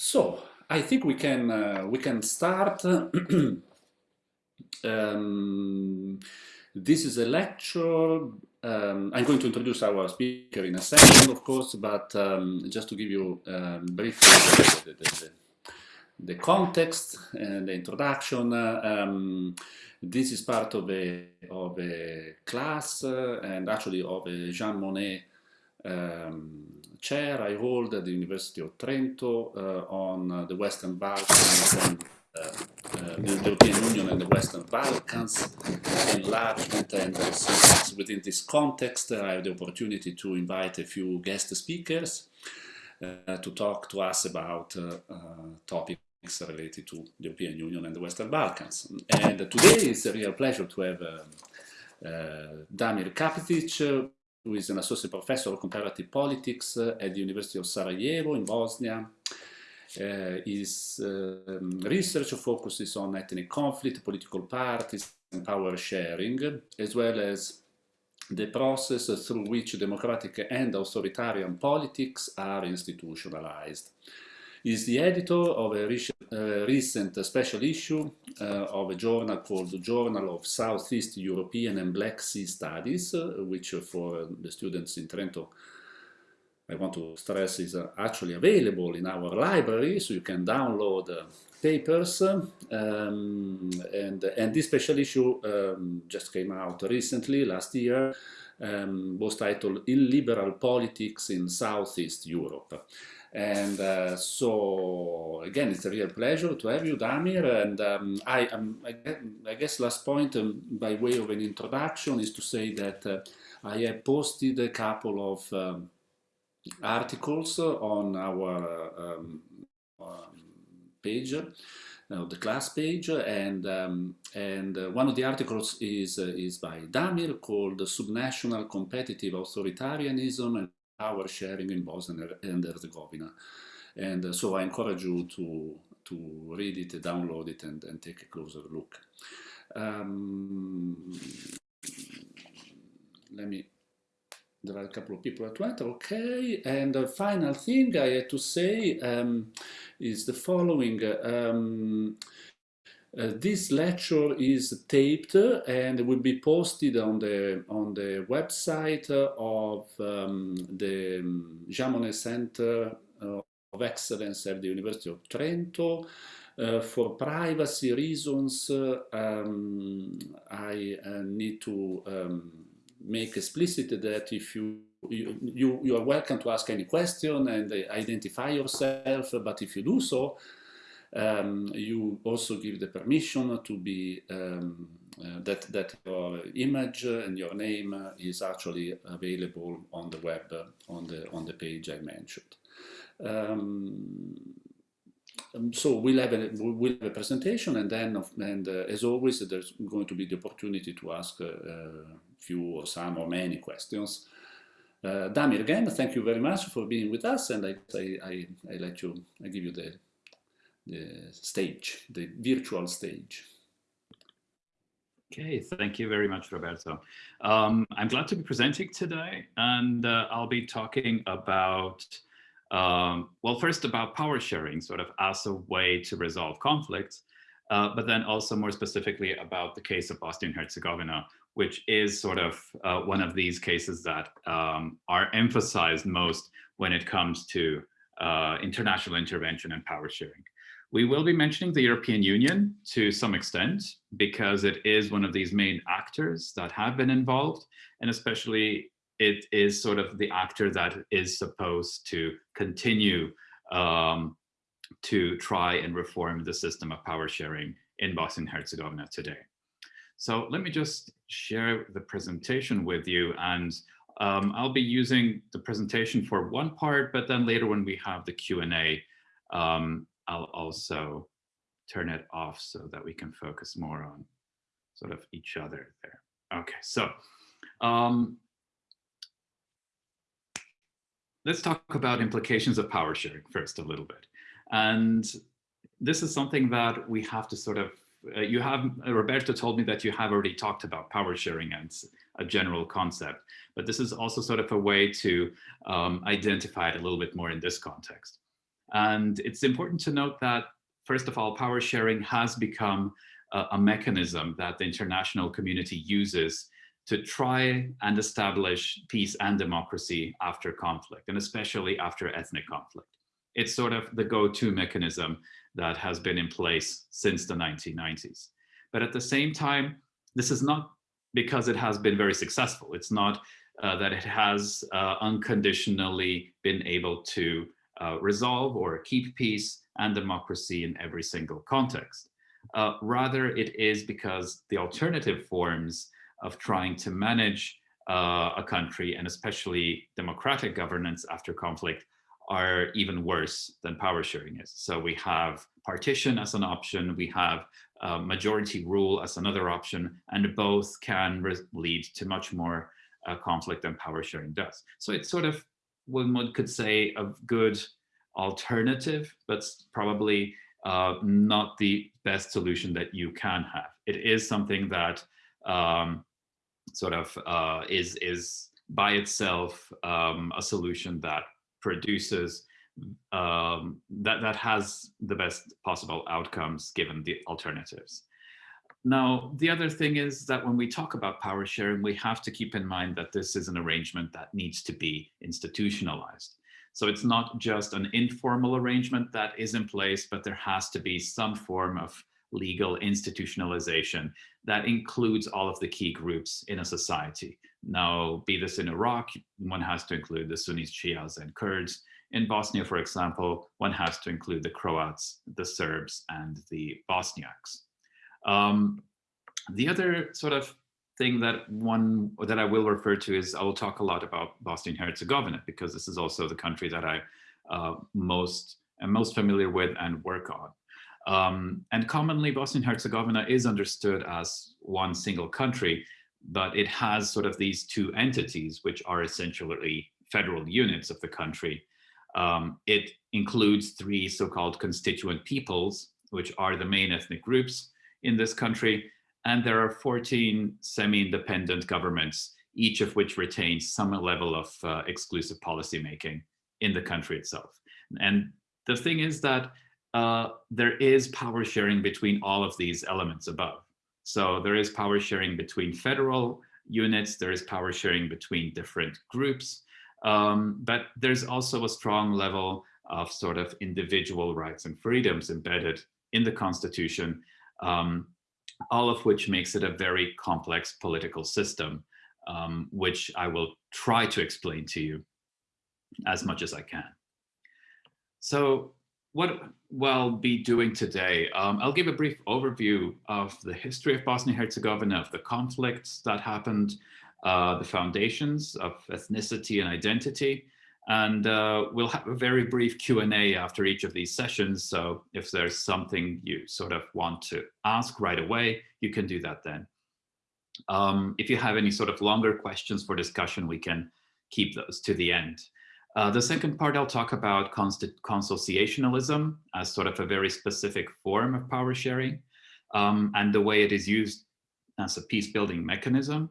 So I think we can uh, we can start. um, this is a lecture. Um, I'm going to introduce our speaker in a second, of course, but um, just to give you um, briefly the, the, the, the, context and the introduction. Uh, um, this is part of a of a class uh, and actually of a Jean Monnet um, chair I hold at the University of Trento uh, on uh, the Western Balkans and uh, uh, the European Union and the Western Balkans enlargement and within this context I have the opportunity to invite a few guest speakers uh, to talk to us about topics related to the European Union and the Western Balkans. And today it's a real pleasure to have Damir Kapidžić, who is an associate professor of comparative politics uh, at the University of Sarajevo in Bosnia. Uh, his um, research focuses on ethnic conflict, political parties, and power sharing, as well as the process through which democratic and authoritarian politics are institutionalized is the editor of a uh, recent special issue uh, of a journal called Journal of Southeast European and Black Sea Studies, uh, which for the students in Trento I want to stress is actually available in our library, so you can download papers. Um, and, and this special issue um, just came out recently, last year, um, was titled Illiberal Politics in Southeast Europe. And uh, so, again, it's a real pleasure to have you, Damir. And um, I, um, I, guess last point, um, by way of an introduction, is to say that uh, I have posted a couple of um, articles on our um, um, page, uh, the class page, and and uh, one of the articles is uh, is by Damir called "Subnational Competitive Authoritarianism power sharing in Bosnia and Herzegovina. And uh, so I encourage you to, to read it, download it, and, and take a closer look. Um, let me, there are a couple of people at once, okay. And the final thing I had to say um, is the following. Um, uh, this lecture is taped and will be posted on the on the website of um, the um, Jean Monnet Center uh, of Excellence at the University of Trento. Uh, for privacy reasons, um, I uh, need to um, make explicit that if you you, you, you are welcome to ask any question and identify yourself, but if you do so, um, you also give the permission to be um, uh, that that your image and your name is actually available on the web on the on the page I mentioned. Um, um so we'll have a we'll have a presentation, and then and uh, as always, there's going to be the opportunity to ask a, a few or some or many questions. Uh, Damir, again, thank you very much for being with us, and I I, I, I let you I give you the the stage, the virtual stage. Okay, thank you very much, Roberto. Um, I'm glad to be presenting today, and uh, I'll be talking about, um, well, first about power sharing, sort of as a way to resolve conflicts, uh, but then also more specifically about the case of Bosnia-Herzegovina, which is sort of uh, one of these cases that um, are emphasized most when it comes to uh, international intervention and power sharing. We will be mentioning the European Union to some extent because it is one of these main actors that have been involved and especially it is sort of the actor that is supposed to continue um, to try and reform the system of power sharing in Bosnia and Herzegovina today. So let me just share the presentation with you and um, I'll be using the presentation for one part, but then later when we have the Q&A, um, I'll also turn it off so that we can focus more on sort of each other there. Okay, so um, let's talk about implications of power sharing first a little bit. And this is something that we have to sort of, uh, you have, uh, Roberto told me that you have already talked about power sharing as a general concept, but this is also sort of a way to um, identify it a little bit more in this context. And it's important to note that, first of all, power sharing has become a, a mechanism that the international community uses to try and establish peace and democracy after conflict, and especially after ethnic conflict. It's sort of the go-to mechanism that has been in place since the 1990s. But at the same time, this is not because it has been very successful. It's not uh, that it has uh, unconditionally been able to uh, resolve or keep peace and democracy in every single context. Uh, rather, it is because the alternative forms of trying to manage uh, a country and especially democratic governance after conflict are even worse than power sharing is. So we have partition as an option, we have uh, majority rule as another option, and both can lead to much more uh, conflict than power sharing does. So it's sort of, one could say, a good alternative, but probably uh, not the best solution that you can have. It is something that um, sort of uh, is, is by itself um, a solution that produces um, that, that has the best possible outcomes given the alternatives. Now, the other thing is that when we talk about power sharing, we have to keep in mind that this is an arrangement that needs to be institutionalized. So it's not just an informal arrangement that is in place, but there has to be some form of legal institutionalization that includes all of the key groups in a society. Now, be this in Iraq, one has to include the Sunnis, Shias, and Kurds. In Bosnia, for example, one has to include the Croats, the Serbs, and the Bosniaks. Um, the other sort of thing that one that I will refer to is I will talk a lot about Bosnia and Herzegovina because this is also the country that I uh, most am most familiar with and work on. Um, and commonly Bosnia and Herzegovina is understood as one single country, but it has sort of these two entities, which are essentially federal units of the country. Um, it includes three so-called constituent peoples, which are the main ethnic groups in this country. And there are 14 semi-independent governments, each of which retains some level of uh, exclusive policymaking in the country itself. And the thing is that uh, there is power sharing between all of these elements above. So there is power sharing between federal units, there is power sharing between different groups, um, but there's also a strong level of sort of individual rights and freedoms embedded in the constitution, um, all of which makes it a very complex political system, um, which I will try to explain to you as much as I can. So what we'll be doing today, um, I'll give a brief overview of the history of Bosnia-Herzegovina, of the conflicts that happened, uh, the foundations of ethnicity and identity, and uh, we'll have a very brief Q&A after each of these sessions. So if there's something you sort of want to ask right away, you can do that then. Um, if you have any sort of longer questions for discussion, we can keep those to the end. Uh, the second part, I'll talk about consociationalism as sort of a very specific form of power sharing um, and the way it is used as a peace building mechanism.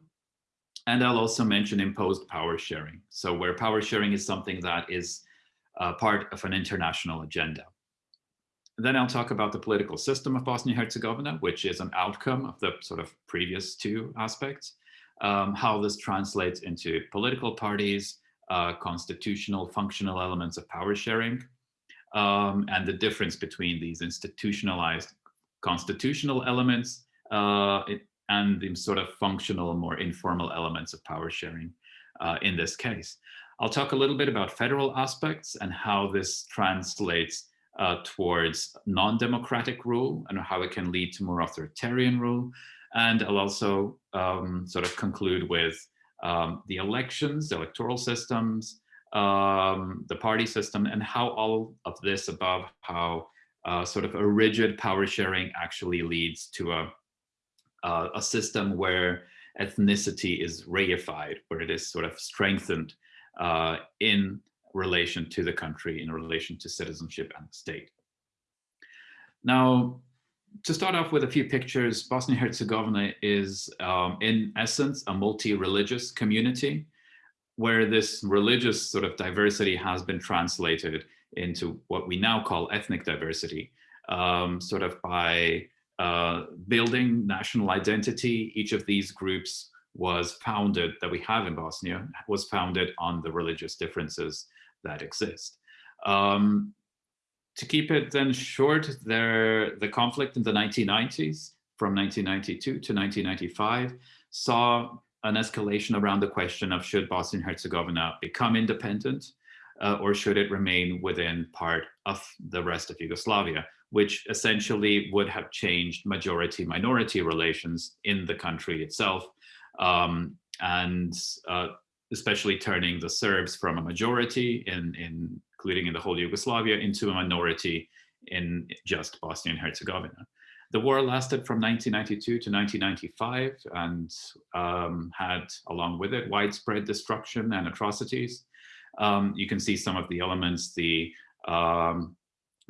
And I'll also mention imposed power sharing. So where power sharing is something that is uh, part of an international agenda. Then I'll talk about the political system of Bosnia-Herzegovina, which is an outcome of the sort of previous two aspects, um, how this translates into political parties, uh, constitutional functional elements of power sharing um, and the difference between these institutionalized constitutional elements uh, and the sort of functional, more informal elements of power sharing uh, in this case. I'll talk a little bit about federal aspects and how this translates uh, towards non-democratic rule and how it can lead to more authoritarian rule. And I'll also um, sort of conclude with um, the elections, the electoral systems, um, the party system, and how all of this above, how uh, sort of a rigid power sharing actually leads to a, uh, a system where ethnicity is reified, where it is sort of strengthened uh, in relation to the country, in relation to citizenship and the state. Now, to start off with a few pictures, Bosnia-Herzegovina is um, in essence a multi-religious community where this religious sort of diversity has been translated into what we now call ethnic diversity, um, sort of by uh, building national identity. Each of these groups was founded, that we have in Bosnia, was founded on the religious differences that exist. Um, to keep it then short, there, the conflict in the 1990s, from 1992 to 1995, saw an escalation around the question of should Bosnia and Herzegovina become independent uh, or should it remain within part of the rest of Yugoslavia, which essentially would have changed majority-minority relations in the country itself, um, and uh, especially turning the Serbs from a majority, in, in, including in the whole Yugoslavia, into a minority in just Bosnia and Herzegovina. The war lasted from 1992 to 1995 and um, had, along with it, widespread destruction and atrocities. Um, you can see some of the elements, the um,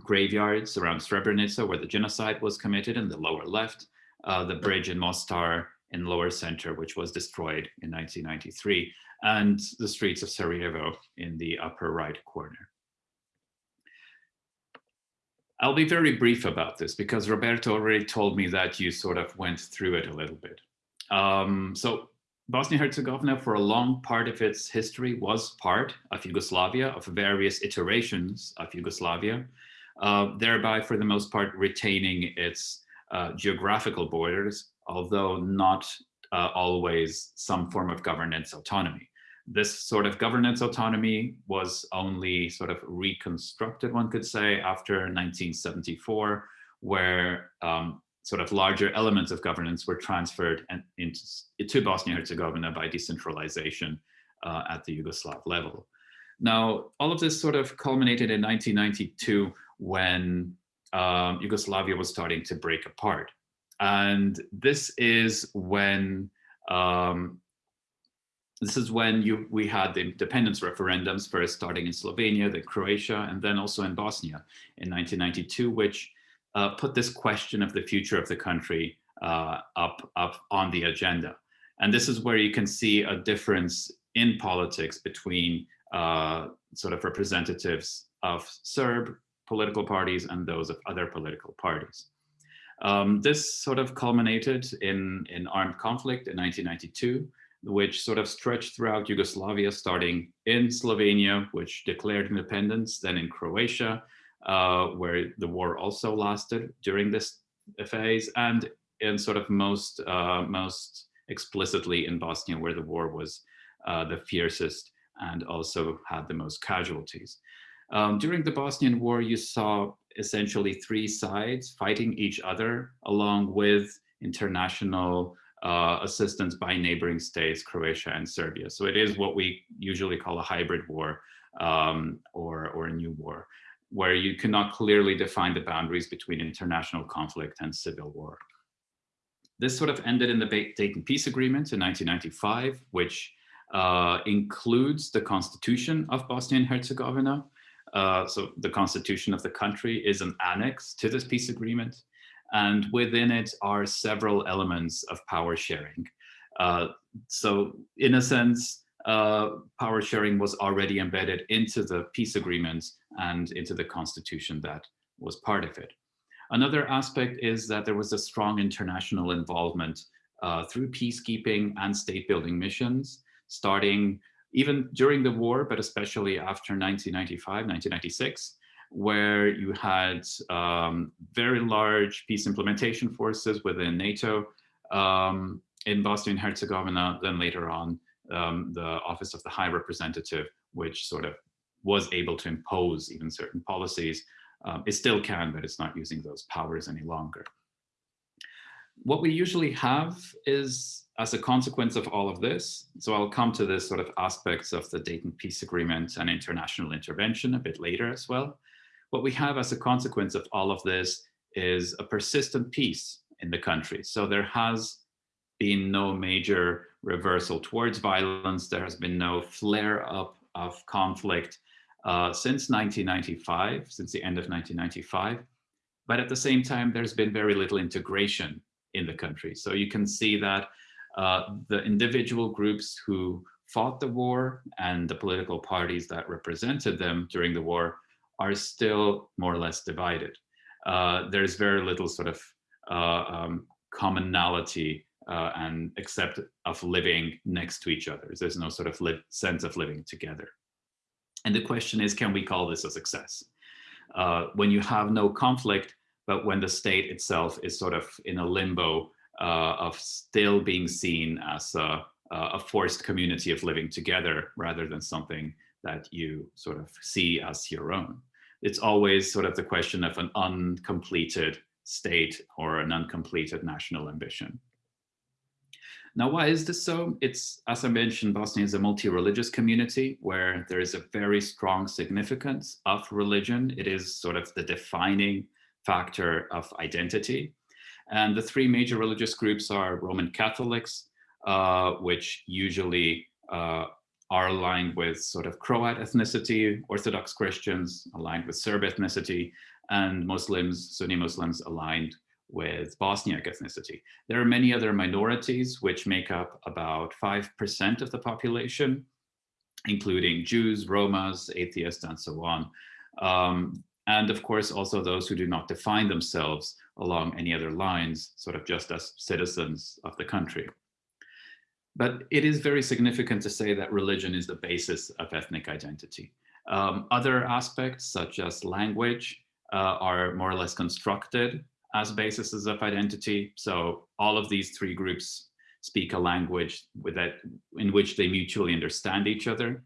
graveyards around Srebrenica, where the genocide was committed in the lower left, uh, the bridge in Mostar in lower center, which was destroyed in 1993, and the streets of Sarajevo in the upper right corner. I'll be very brief about this because Roberto already told me that you sort of went through it a little bit. Um, so Bosnia-Herzegovina for a long part of its history was part of Yugoslavia, of various iterations of Yugoslavia, uh, thereby for the most part retaining its uh, geographical borders, although not uh, always some form of governance autonomy this sort of governance autonomy was only sort of reconstructed, one could say, after 1974, where um, sort of larger elements of governance were transferred and into, to Bosnia-Herzegovina by decentralization uh, at the Yugoslav level. Now, all of this sort of culminated in 1992 when um, Yugoslavia was starting to break apart. And this is when um, this is when you, we had the independence referendums first starting in Slovenia, then Croatia, and then also in Bosnia in 1992, which uh, put this question of the future of the country uh, up, up on the agenda. And this is where you can see a difference in politics between uh, sort of representatives of Serb political parties and those of other political parties. Um, this sort of culminated in, in armed conflict in 1992, which sort of stretched throughout Yugoslavia, starting in Slovenia, which declared independence, then in Croatia, uh, where the war also lasted during this phase, and in sort of most, uh, most explicitly in Bosnia, where the war was uh, the fiercest and also had the most casualties. Um, during the Bosnian War, you saw essentially three sides fighting each other along with international uh, assistance by neighboring states, Croatia and Serbia. So it is what we usually call a hybrid war um, or, or a new war, where you cannot clearly define the boundaries between international conflict and civil war. This sort of ended in the Dayton Peace Agreement in 1995, which uh, includes the constitution of Bosnia and Herzegovina. Uh, so the constitution of the country is an annex to this peace agreement and within it are several elements of power sharing. Uh, so in a sense, uh, power sharing was already embedded into the peace agreements and into the constitution that was part of it. Another aspect is that there was a strong international involvement uh, through peacekeeping and state building missions, starting even during the war, but especially after 1995, 1996, where you had um, very large peace implementation forces within NATO um, in Bosnia and Herzegovina, then later on um, the Office of the High Representative, which sort of was able to impose even certain policies. Um, it still can, but it's not using those powers any longer. What we usually have is, as a consequence of all of this, so I'll come to this sort of aspects of the Dayton Peace Agreement and international intervention a bit later as well. What we have as a consequence of all of this is a persistent peace in the country. So there has been no major reversal towards violence. There has been no flare up of conflict uh, since 1995, since the end of 1995. But at the same time, there's been very little integration in the country. So you can see that uh, the individual groups who fought the war and the political parties that represented them during the war are still more or less divided. Uh, there's very little sort of uh, um, commonality uh, and except of living next to each other. There's no sort of sense of living together. And the question is, can we call this a success? Uh, when you have no conflict, but when the state itself is sort of in a limbo uh, of still being seen as a, a forced community of living together rather than something that you sort of see as your own. It's always sort of the question of an uncompleted state or an uncompleted national ambition. Now, why is this so? It's, as I mentioned, Bosnia is a multi-religious community where there is a very strong significance of religion. It is sort of the defining factor of identity. And the three major religious groups are Roman Catholics, uh, which usually uh, are aligned with sort of Croat ethnicity, Orthodox Christians aligned with Serb ethnicity, and Muslims, Sunni Muslims aligned with Bosniak ethnicity. There are many other minorities which make up about 5% of the population, including Jews, Romas, atheists, and so on. Um, and of course, also those who do not define themselves along any other lines, sort of just as citizens of the country. But it is very significant to say that religion is the basis of ethnic identity. Um, other aspects, such as language, uh, are more or less constructed as bases of identity. So all of these three groups speak a language that, in which they mutually understand each other.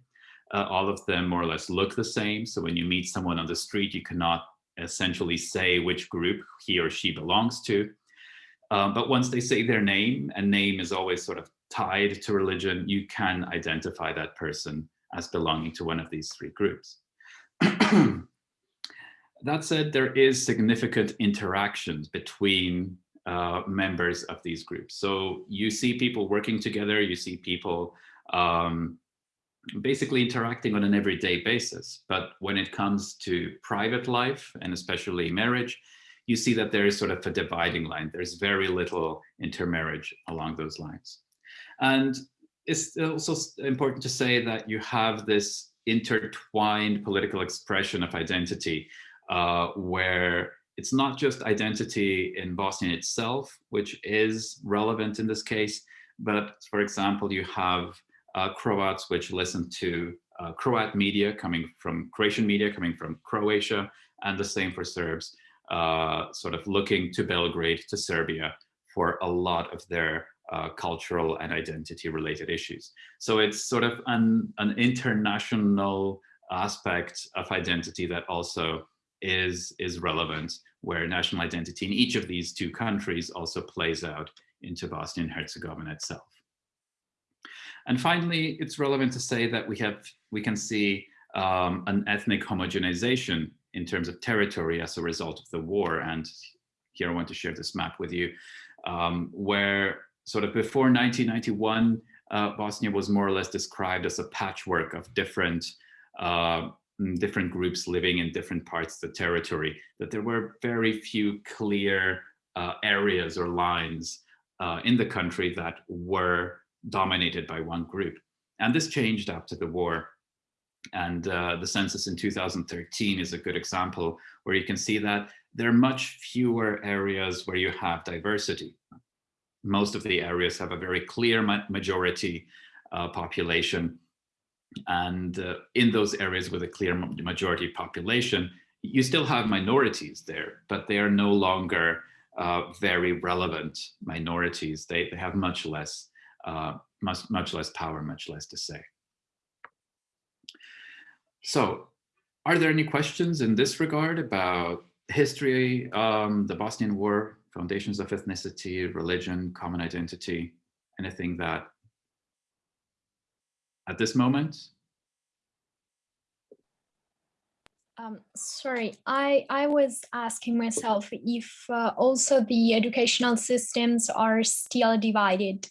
Uh, all of them more or less look the same. So when you meet someone on the street, you cannot essentially say which group he or she belongs to. Um, but once they say their name, and name is always sort of tied to religion, you can identify that person as belonging to one of these three groups. that said, there is significant interactions between uh, members of these groups. So you see people working together, you see people um, basically interacting on an everyday basis. But when it comes to private life and especially marriage, you see that there is sort of a dividing line. There's very little intermarriage along those lines. And it's also important to say that you have this intertwined political expression of identity uh, where it's not just identity in Bosnia itself, which is relevant in this case, but for example, you have uh, Croats which listen to uh, Croat media coming from Croatian media coming from Croatia, and the same for Serbs, uh, sort of looking to Belgrade, to Serbia for a lot of their uh, cultural and identity related issues. So it's sort of an, an international aspect of identity that also is, is relevant, where national identity in each of these two countries also plays out into Bosnia and Herzegovina itself. And finally, it's relevant to say that we have we can see um, an ethnic homogenization in terms of territory as a result of the war. And here I want to share this map with you, um, where sort of before 1991, uh, Bosnia was more or less described as a patchwork of different uh, Mm, different groups living in different parts of the territory, that there were very few clear uh, areas or lines uh, in the country that were dominated by one group. And this changed after the war. And uh, the census in 2013 is a good example where you can see that there are much fewer areas where you have diversity. Most of the areas have a very clear ma majority uh, population and uh, in those areas with a clear majority population, you still have minorities there, but they are no longer uh, very relevant minorities. They, they have much less, uh, much, much less power, much less to say. So are there any questions in this regard about history, um, the Bosnian War, foundations of ethnicity, religion, common identity, anything that at this moment? Um, sorry, I, I was asking myself if uh, also the educational systems are still divided,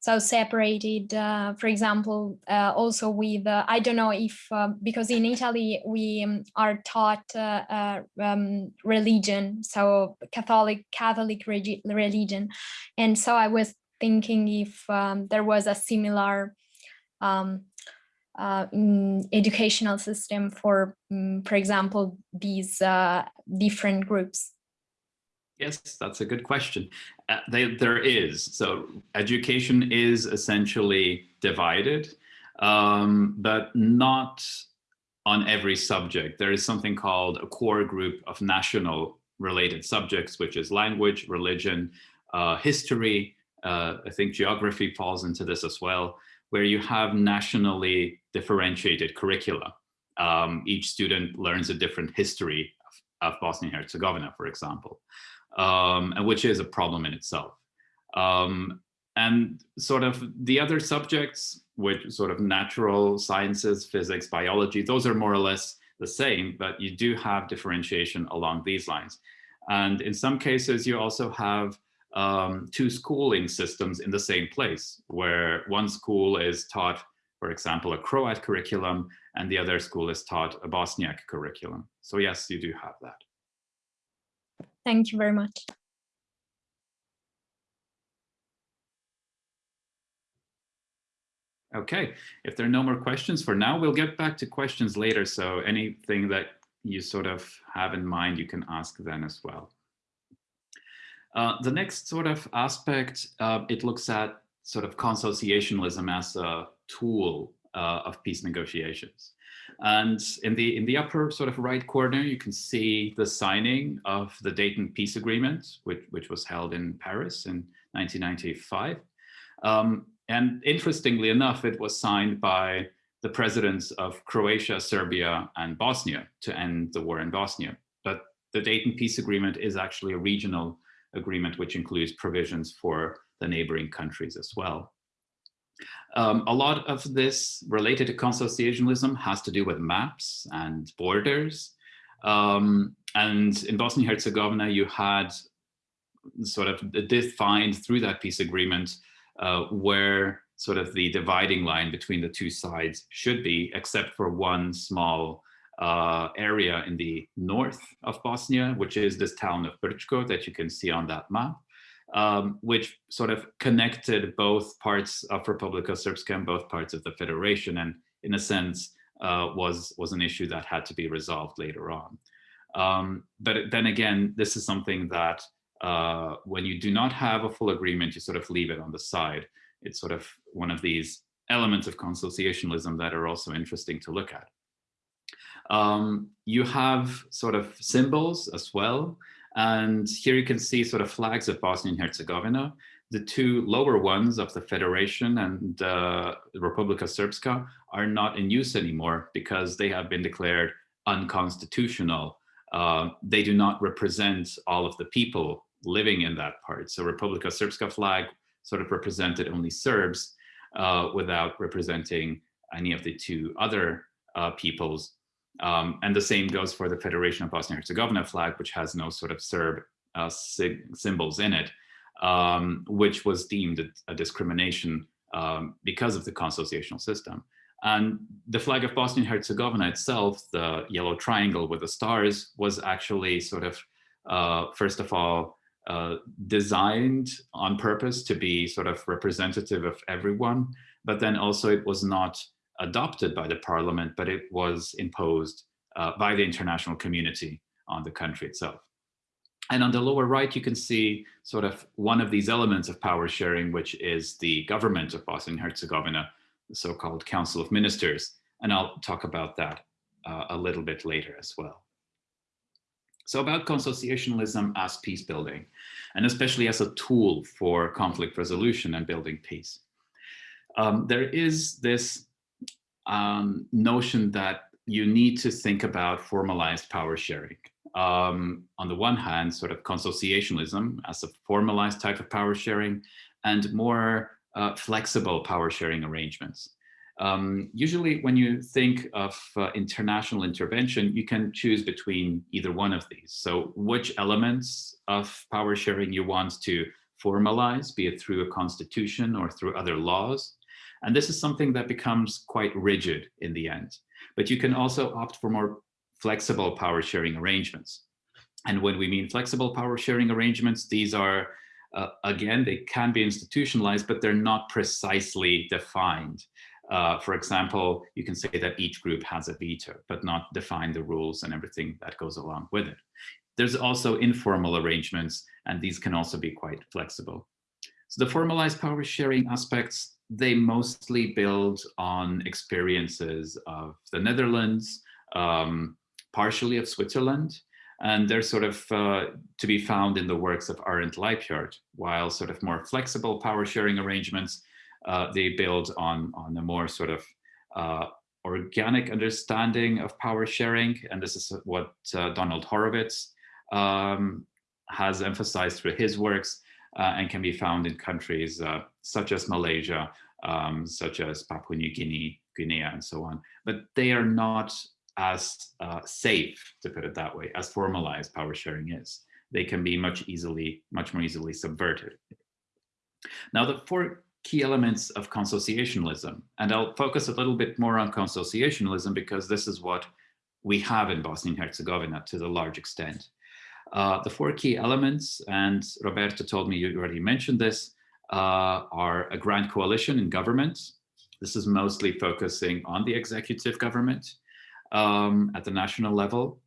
so separated, uh, for example, uh, also with, uh, I don't know if, uh, because in Italy we um, are taught uh, um, religion, so Catholic, Catholic religion. And so I was thinking if um, there was a similar um, uh, educational system for, um, for example, these uh, different groups? Yes, that's a good question. Uh, they, there is. So education is essentially divided, um, but not on every subject. There is something called a core group of national related subjects, which is language, religion, uh, history, uh, I think geography falls into this as well, where you have nationally differentiated curricula. Um, each student learns a different history of, Bosnia-Herzegovina, for example, um, and which is a problem in itself. Um, and sort of the other subjects, which sort of natural sciences, physics, biology, those are more or less the same, but you do have differentiation along these lines. And in some cases, you also have um, two schooling systems in the same place, where one school is taught, for example, a Croat curriculum, and the other school is taught a Bosniak curriculum. So yes, you do have that. Thank you very much. Okay, if there are no more questions for now, we'll get back to questions later. So anything that you sort of have in mind, you can ask then as well. Uh, the next sort of aspect, uh, it looks at sort of consociationalism as a tool uh, of peace negotiations. And in the in the upper sort of right corner, you can see the signing of the Dayton Peace Agreement, which, which was held in Paris in 1995. Um, and interestingly enough, it was signed by the presidents of Croatia, Serbia, and Bosnia to end the war in Bosnia. But the Dayton Peace Agreement is actually a regional agreement, which includes provisions for the neighboring countries as well. Um, a lot of this related to consociationalism has to do with maps and borders. Um, and in Bosnia-Herzegovina, you had sort of defined through that peace agreement uh, where sort of the dividing line between the two sides should be, except for one small uh, area in the north of Bosnia, which is this town of Brčko that you can see on that map, um, which sort of connected both parts of Republika Srpska and both parts of the Federation, and in a sense uh, was, was an issue that had to be resolved later on. Um, but then again, this is something that uh, when you do not have a full agreement, you sort of leave it on the side. It's sort of one of these elements of consociationalism that are also interesting to look at. Um, you have sort of symbols as well. And here you can see sort of flags of Bosnia and Herzegovina. The two lower ones of the Federation and uh, Republika Srpska are not in use anymore because they have been declared unconstitutional. Uh, they do not represent all of the people living in that part. So Republika Srpska flag sort of represented only Serbs uh, without representing any of the two other uh, peoples. Um, and the same goes for the Federation of Bosnia-Herzegovina flag, which has no sort of Serb uh, symbols in it, um, which was deemed a, a discrimination um, because of the consociational system. And the flag of Bosnia-Herzegovina itself, the yellow triangle with the stars, was actually sort of, uh, first of all, uh, designed on purpose to be sort of representative of everyone, but then also it was not adopted by the parliament, but it was imposed uh, by the international community on the country itself. And on the lower right, you can see sort of one of these elements of power sharing, which is the government of Bosnia and Herzegovina, the so-called Council of Ministers. And I'll talk about that uh, a little bit later as well. So about consociationalism as peace building, and especially as a tool for conflict resolution and building peace. Um, there is this um, notion that you need to think about formalized power sharing. Um, on the one hand, sort of consociationalism as a formalized type of power sharing and more uh, flexible power sharing arrangements. Um, usually when you think of uh, international intervention, you can choose between either one of these. So which elements of power sharing you want to formalize, be it through a constitution or through other laws, and this is something that becomes quite rigid in the end. But you can also opt for more flexible power sharing arrangements. And when we mean flexible power sharing arrangements, these are, uh, again, they can be institutionalized, but they're not precisely defined. Uh, for example, you can say that each group has a veto, but not define the rules and everything that goes along with it. There's also informal arrangements, and these can also be quite flexible. So the formalized power sharing aspects, they mostly build on experiences of the Netherlands, um, partially of Switzerland, and they're sort of uh, to be found in the works of Arend Lijphart, while sort of more flexible power sharing arrangements uh, they build on, on a more sort of uh, organic understanding of power sharing. And this is what uh, Donald Horowitz um, has emphasized through his works and can be found in countries uh, such as Malaysia, um, such as Papua New Guinea, Guinea, and so on. But they are not as uh, safe, to put it that way, as formalized power sharing is. They can be much easily, much more easily subverted. Now, the four key elements of consociationalism. And I'll focus a little bit more on consociationalism because this is what we have in Bosnia and Herzegovina to the large extent. Uh, the four key elements, and Roberto told me you already mentioned this, uh, are a grand coalition in government. This is mostly focusing on the executive government um, at the national level,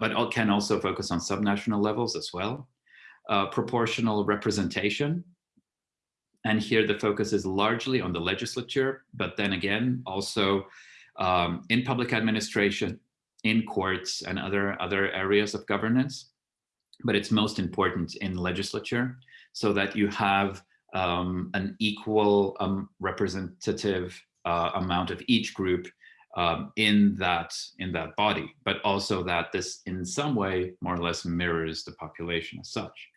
but can also focus on subnational levels as well. Uh, proportional representation, and here the focus is largely on the legislature, but then again, also um, in public administration, in courts and other, other areas of governance. But it's most important in legislature so that you have um, an equal um, representative uh, amount of each group um, in that in that body, but also that this in some way more or less mirrors the population as such.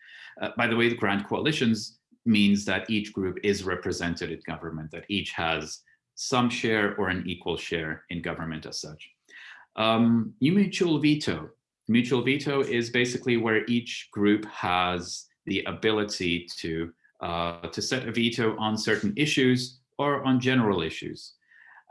Uh, by the way, the grand coalitions means that each group is represented in government, that each has some share or an equal share in government as such. Um, mutual veto. Mutual veto is basically where each group has the ability to, uh, to set a veto on certain issues or on general issues.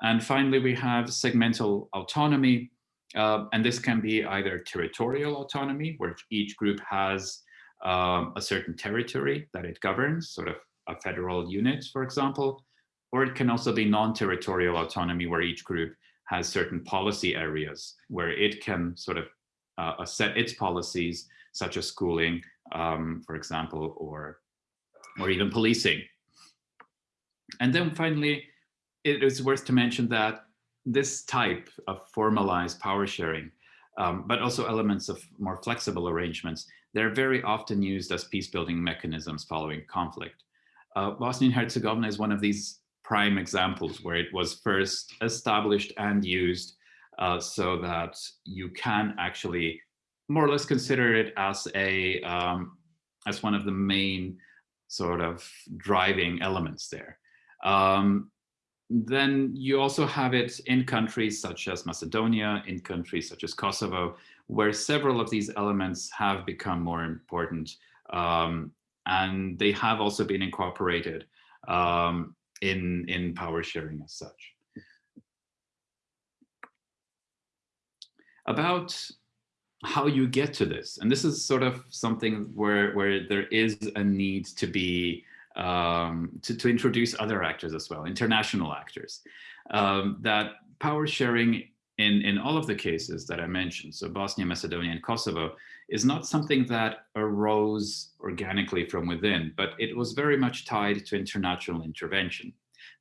And finally, we have segmental autonomy. Uh, and this can be either territorial autonomy, where each group has um, a certain territory that it governs, sort of a federal unit, for example, or it can also be non-territorial autonomy where each group has certain policy areas where it can sort of uh, set its policies, such as schooling, um, for example, or, or even policing. And then finally, it is worth to mention that this type of formalized power sharing, um, but also elements of more flexible arrangements, they're very often used as peace-building mechanisms following conflict. Uh, Bosnia and Herzegovina is one of these prime examples where it was first established and used uh, so that you can actually more or less consider it as a um, as one of the main sort of driving elements there. Um, then you also have it in countries such as Macedonia, in countries such as Kosovo, where several of these elements have become more important um, and they have also been incorporated um, in, in power sharing as such. About how you get to this, and this is sort of something where, where there is a need to be um, to, to introduce other actors as well, international actors, um, that power sharing in, in all of the cases that I mentioned, so Bosnia, Macedonia, and Kosovo, is not something that arose organically from within, but it was very much tied to international intervention.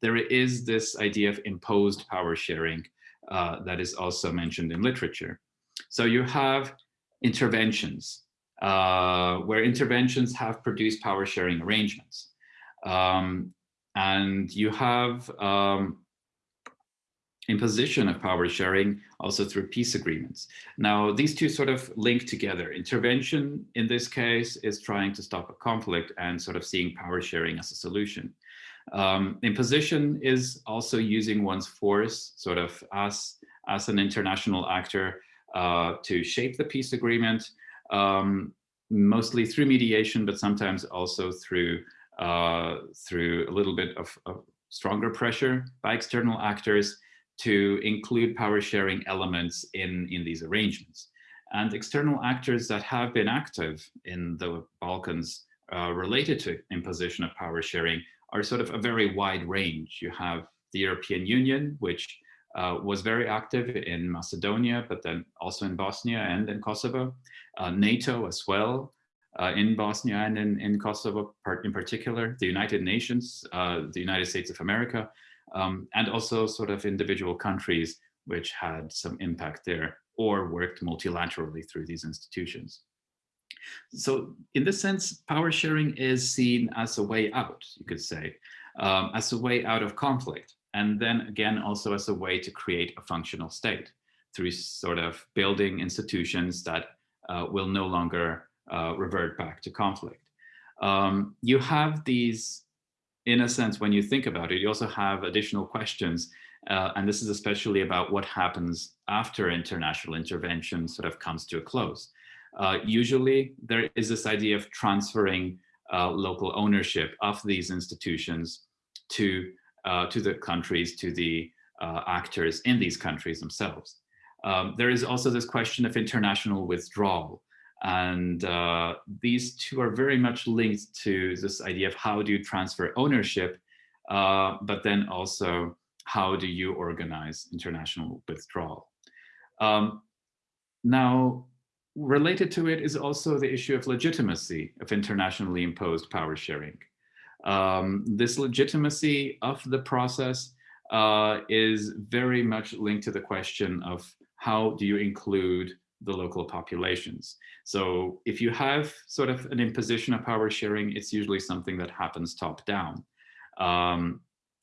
There is this idea of imposed power sharing uh, that is also mentioned in literature. So you have interventions, uh, where interventions have produced power sharing arrangements. Um, and you have um, imposition of power sharing also through peace agreements. Now, these two sort of link together. Intervention in this case is trying to stop a conflict and sort of seeing power sharing as a solution. Um, imposition is also using one's force sort of as, as an international actor uh, to shape the peace agreement, um, mostly through mediation, but sometimes also through uh, through a little bit of, of stronger pressure by external actors to include power sharing elements in, in these arrangements. And external actors that have been active in the Balkans uh, related to imposition of power sharing are sort of a very wide range. You have the European Union, which uh, was very active in Macedonia, but then also in Bosnia and in Kosovo, uh, NATO as well, uh, in Bosnia and in, in Kosovo in particular, the United Nations, uh, the United States of America, um, and also sort of individual countries which had some impact there or worked multilaterally through these institutions. So in this sense, power sharing is seen as a way out, you could say, um, as a way out of conflict. And then again, also as a way to create a functional state through sort of building institutions that uh, will no longer uh, revert back to conflict. Um, you have these, in a sense, when you think about it, you also have additional questions. Uh, and this is especially about what happens after international intervention sort of comes to a close. Uh, usually there is this idea of transferring uh, local ownership of these institutions to, uh, to the countries, to the uh, actors in these countries themselves. Um, there is also this question of international withdrawal. And uh, these two are very much linked to this idea of how do you transfer ownership, uh, but then also how do you organize international withdrawal. Um, now, related to it is also the issue of legitimacy of internationally imposed power sharing. Um, this legitimacy of the process uh, is very much linked to the question of how do you include the local populations. So if you have sort of an imposition of power sharing, it's usually something that happens top down, um,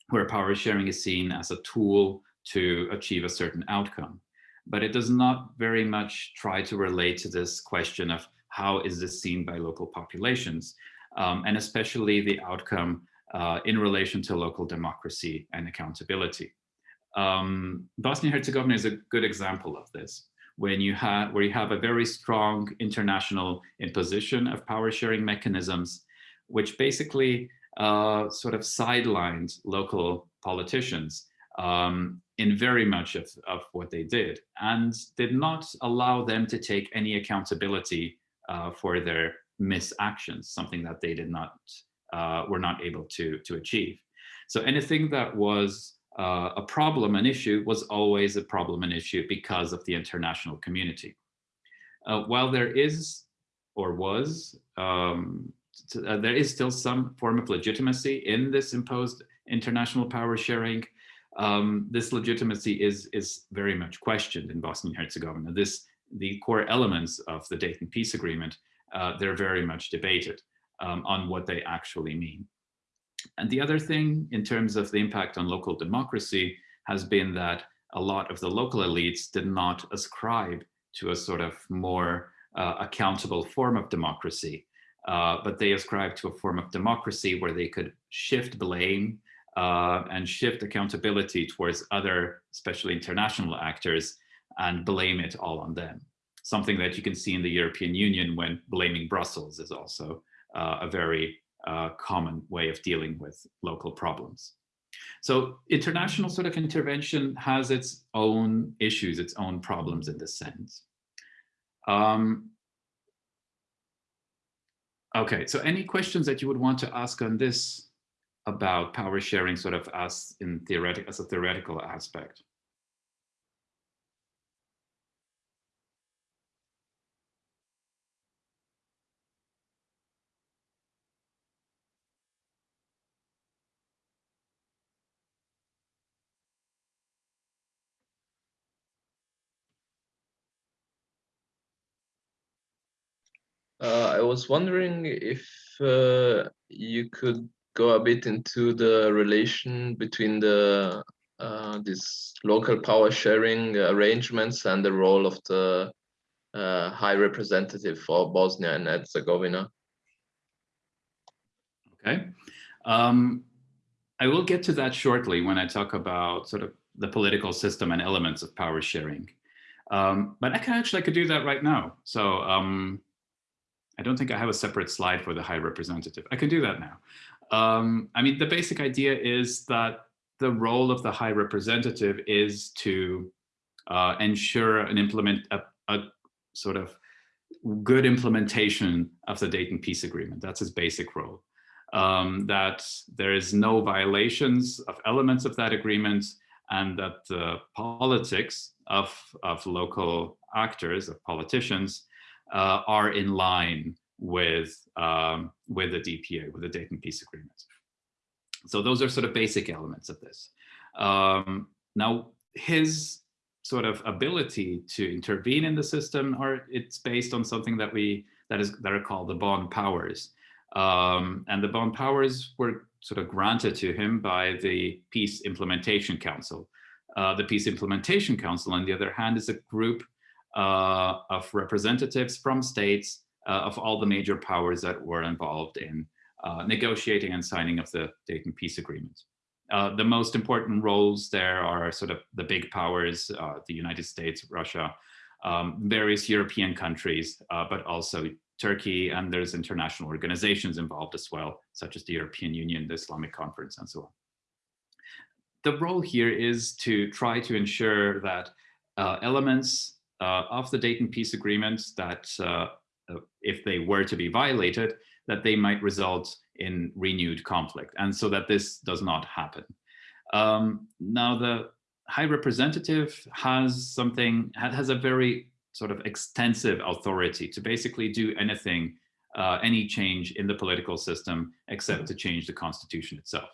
where power sharing is seen as a tool to achieve a certain outcome but it does not very much try to relate to this question of how is this seen by local populations, um, and especially the outcome uh, in relation to local democracy and accountability. Um, Bosnia-Herzegovina is a good example of this, when you have where you have a very strong international imposition of power sharing mechanisms, which basically uh, sort of sidelined local politicians um, in very much of, of what they did and did not allow them to take any accountability uh, for their misactions, something that they did not, uh, were not able to, to achieve. So anything that was uh, a problem, an issue, was always a problem, an issue because of the international community. Uh, while there is, or was, um, uh, there is still some form of legitimacy in this imposed international power sharing, um, this legitimacy is, is very much questioned in Bosnia and Herzegovina. This, the core elements of the Dayton Peace Agreement, uh, they're very much debated um, on what they actually mean. And the other thing in terms of the impact on local democracy has been that a lot of the local elites did not ascribe to a sort of more uh, accountable form of democracy, uh, but they ascribed to a form of democracy where they could shift blame uh, and shift accountability towards other, especially international actors, and blame it all on them. Something that you can see in the European Union when blaming Brussels is also uh, a very uh, common way of dealing with local problems. So international sort of intervention has its own issues, its own problems in this sense. Um, okay, so any questions that you would want to ask on this about power sharing sort of as in theoretic as a theoretical aspect. Uh, I was wondering if uh, you could go a bit into the relation between the uh, these local power sharing arrangements and the role of the uh, High Representative for Bosnia and Herzegovina. Okay. Um, I will get to that shortly when I talk about sort of the political system and elements of power sharing. Um, but I can actually I could do that right now. So um, I don't think I have a separate slide for the High Representative. I can do that now. Um, I mean, the basic idea is that the role of the High Representative is to uh, ensure and implement a, a, sort of good implementation of the Dayton Peace Agreement. That's his basic role. um, that there is no violations of elements of that agreement and that the politics of, of local actors, of politicians, uh, are in line with, um, with the DPA, with the Dayton Peace Agreement. So those are sort of basic elements of this. Um, now, his sort of ability to intervene in the system, or it's based on something that we that is that are called the Bonn powers. Um, and the Bonn powers were sort of granted to him by the Peace Implementation Council. Uh, the Peace Implementation Council, on the other hand, is a group of representatives from states uh, of all the major powers that were involved in uh, negotiating and signing of the Dayton Peace Agreement. Uh, the most important roles there are sort of the big powers, uh, the United States, Russia, um, various European countries, uh, but also Turkey, and there's international organizations involved as well, such as the European Union, the Islamic Conference, and so on. The role here is to try to ensure that uh, elements uh, of the Dayton Peace Agreement that if they were to be violated, that they might result in renewed conflict, and so that this does not happen. Um, now, the High Representative has something, has a very sort of extensive authority to basically do anything, uh, any change in the political system, except to change the constitution itself.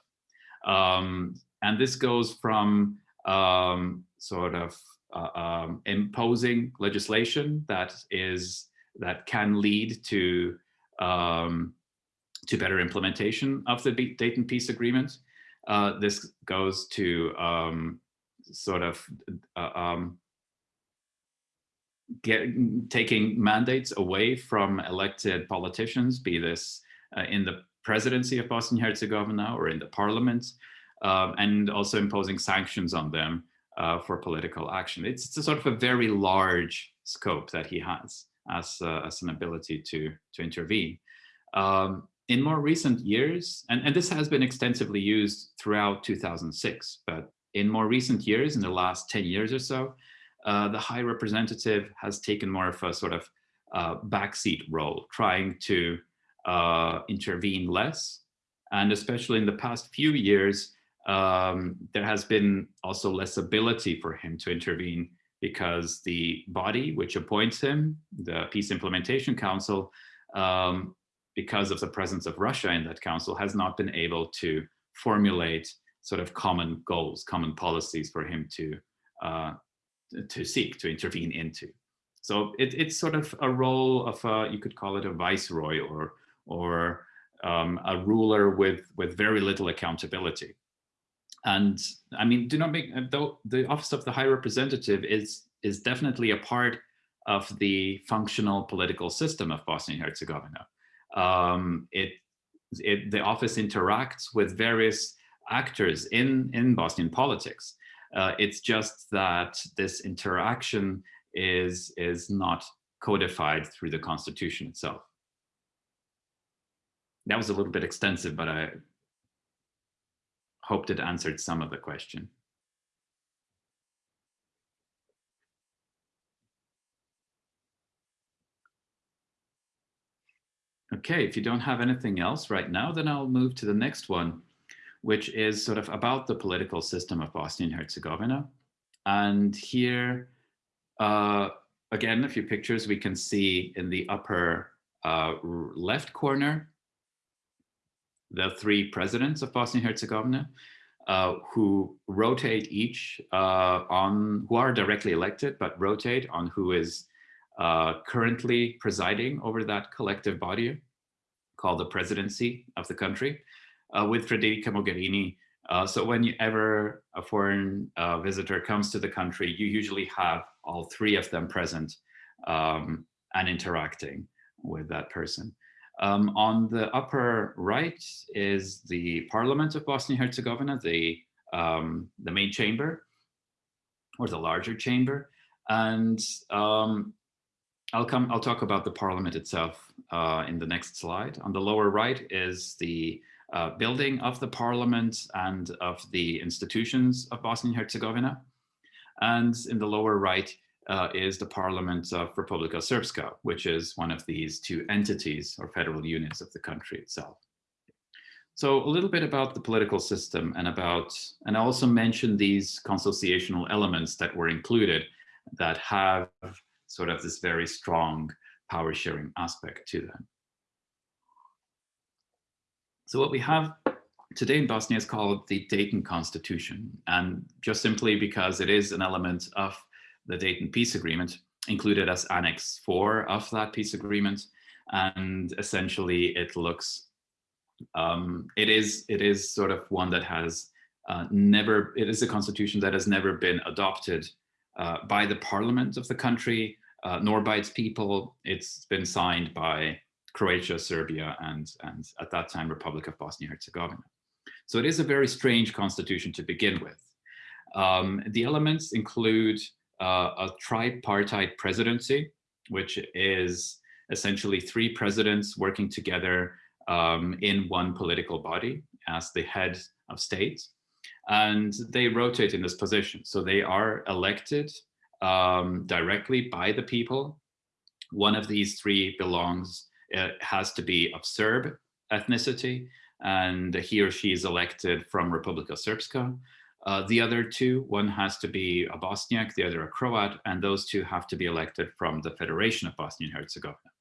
Um, and this goes from um, sort of uh, um, imposing legislation that is that can lead to um, to better implementation of the Dayton Peace Agreement. Uh, this goes to um, sort of uh, um, get, taking mandates away from elected politicians, be this uh, in the presidency of Bosnia-Herzegovina or in the parliament, um, and also imposing sanctions on them uh, for political action. It's, it's, a sort of a very large scope that he has as, uh, as an ability to, to intervene. Um, in more recent years, and, and this has been extensively used throughout 2006, but in more recent years, in the last 10 years or so, uh, the High Representative has taken more of a sort of uh, backseat role, trying to uh, intervene less. And especially in the past few years, um, there has been also less ability for him to intervene because the body which appoints him, the Peace Implementation Council, um, because of the presence of Russia in that council, has not been able to formulate sort of common goals, common policies for him to uh, to seek to intervene into. So it, it's sort of a role of a, you could call it a viceroy or or um, a ruler with with very little accountability. And I mean, do not make though the office of the High Representative is is definitely a part of the functional political system of Bosnia and Herzegovina um, it, it, the office interacts with various actors in, in Bosnian politics. Uh, it's just that this interaction is, is not codified through the constitution itself. That was a little bit extensive, but I hoped it answered some of the question. Okay, if you don't have anything else right now, then I'll move to the next one, which is sort of about the political system of Bosnia and Herzegovina. And here, uh, again, a few pictures we can see in the upper uh, left corner, the three presidents of Bosnia and Herzegovina, uh, who rotate each uh, on, who are directly elected, but rotate on who is uh, currently presiding over that collective body called the presidency of the country uh, with Federica Mogherini. Uh, so whenever a foreign uh, visitor comes to the country, you usually have all three of them present um, and interacting with that person. Um, on the upper right is the Parliament of Bosnia-Herzegovina, the, um, the main chamber, or the larger chamber. And um, I'll come. I'll talk about the parliament itself uh, in the next slide. On the lower right is the uh, building of the parliament and of the institutions of Bosnia and Herzegovina. And in the lower right uh, is the parliament of Republika Srpska, which is one of these two entities or federal units of the country itself. So a little bit about the political system and about, and I also mentioned these consociational elements that were included that have sort of this very strong power sharing aspect to them. So what we have today in Bosnia is called the Dayton Constitution. And just simply because it is an element of the Dayton Peace Agreement included as Annex 4 of that peace agreement. And essentially it looks, um, it is it is sort of one that has uh, never, it is a constitution that has never been adopted uh, by the parliament of the country, uh, nor by its people. It's been signed by Croatia, Serbia, and, and at that time, Republic of Bosnia-Herzegovina. So it is a very strange constitution to begin with. Um, the elements include a tripartite presidency, which is essentially three presidents working together um, in one political body as the head of state. And they rotate in this position. So they are elected um, directly by the people. One of these three belongs, uh, has to be of Serb ethnicity, and he or she is elected from Republika Srpska. Uh, the other two, one has to be a Bosniak, the other a Croat, and those two have to be elected from the Federation of Bosnia and Herzegovina.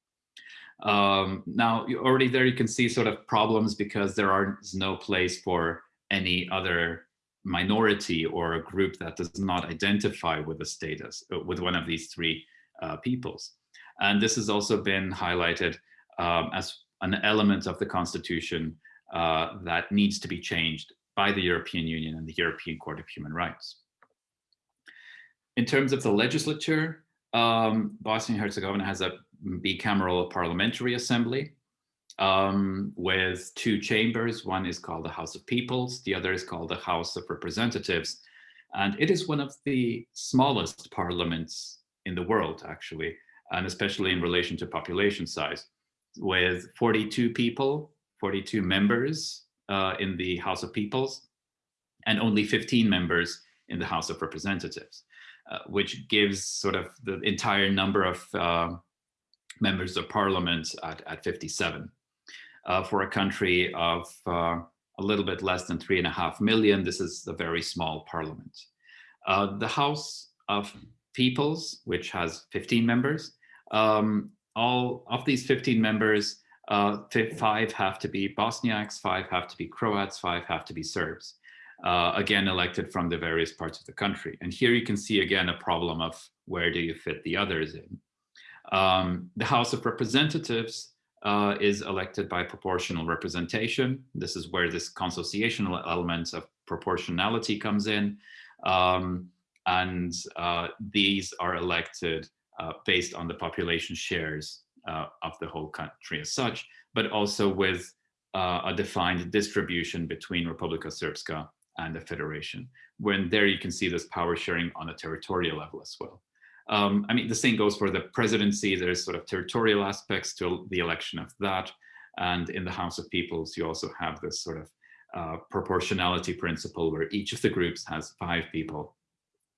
Um, now, already there you can see sort of problems because there is no place for any other minority or a group that does not identify with the status, uh, with one of these three uh, peoples. And this has also been highlighted um, as an element of the constitution uh, that needs to be changed by the European Union and the European Court of Human Rights. In terms of the legislature, um, Bosnia and Herzegovina has a bicameral parliamentary assembly um, with two chambers. One is called the House of Peoples, the other is called the House of Representatives. And it is one of the smallest parliaments in the world, actually, and especially in relation to population size, with 42 people, 42 members uh, in the House of Peoples, and only 15 members in the House of Representatives, uh, which gives sort of the entire number of uh, members of parliament at, at 57 uh, for a country of uh, a little bit less than three and a half million. This is a very small parliament. Uh, the House of Peoples, which has 15 members, um, all of these 15 members, uh, five have to be Bosniaks, five have to be Croats, five have to be Serbs. Uh, again, elected from the various parts of the country. And here you can see again a problem of where do you fit the others in. Um, the House of Representatives uh, is elected by proportional representation. This is where this consociational element of proportionality comes in. Um, and uh, these are elected uh, based on the population shares of the whole country as such, but also with uh, a defined distribution between Republika Srpska and the Federation. When there you can see this power sharing on a territorial level as well. Um, I mean, the same goes for the presidency. There's sort of territorial aspects to the election of that. And in the House of Peoples, you also have this sort of uh, proportionality principle where each of the groups has five people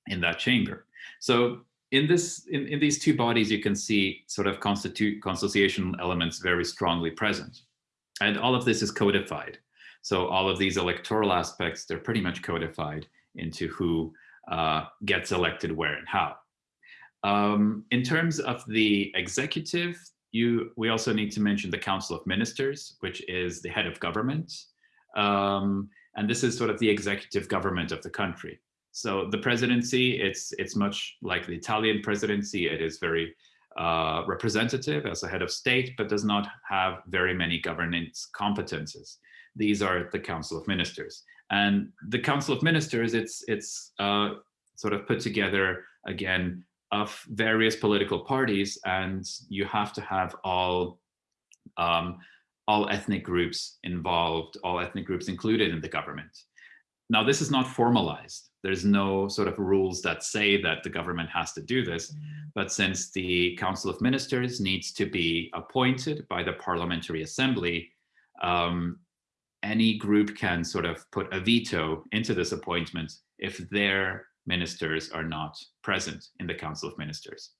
in that chamber. So in this, in, in these two bodies, you can see sort of constitute consociation elements very strongly present. And all of this is codified. So all of these electoral aspects, they're pretty much codified into who uh, gets elected where and how. Um, in terms of the executive, you, we also need to mention the Council of Ministers, which is the head of government. Um, and this is sort of the executive government of the country. So the presidency, it's, it's much like the Italian presidency. It is very uh, representative as a head of state, but does not have very many governance competences. These are the Council of Ministers. And the Council of Ministers, it's, it's uh, sort of put together, again, of various political parties and you have to have all um, all ethnic groups involved, all ethnic groups included in the government. Now, this is not formalized. There's no sort of rules that say that the government has to do this. But since the Council of Ministers needs to be appointed by the Parliamentary Assembly, um, any group can sort of put a veto into this appointment if their ministers are not present in the Council of Ministers.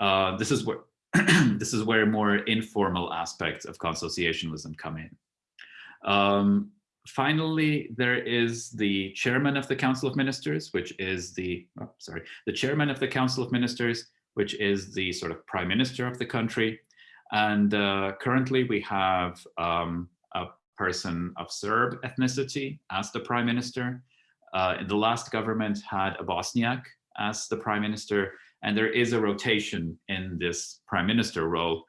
Uh, this is where this is where more informal aspects of consociationalism come in. Um, finally, there is the chairman of the Council of Ministers, which is the, oh, sorry, the chairman of the Council of Ministers, which is the sort of prime minister of the country. And uh, currently we have um, a person of Serb ethnicity as the prime minister. Uh, the last government had a Bosniak as the prime minister, and there is a rotation in this prime minister role.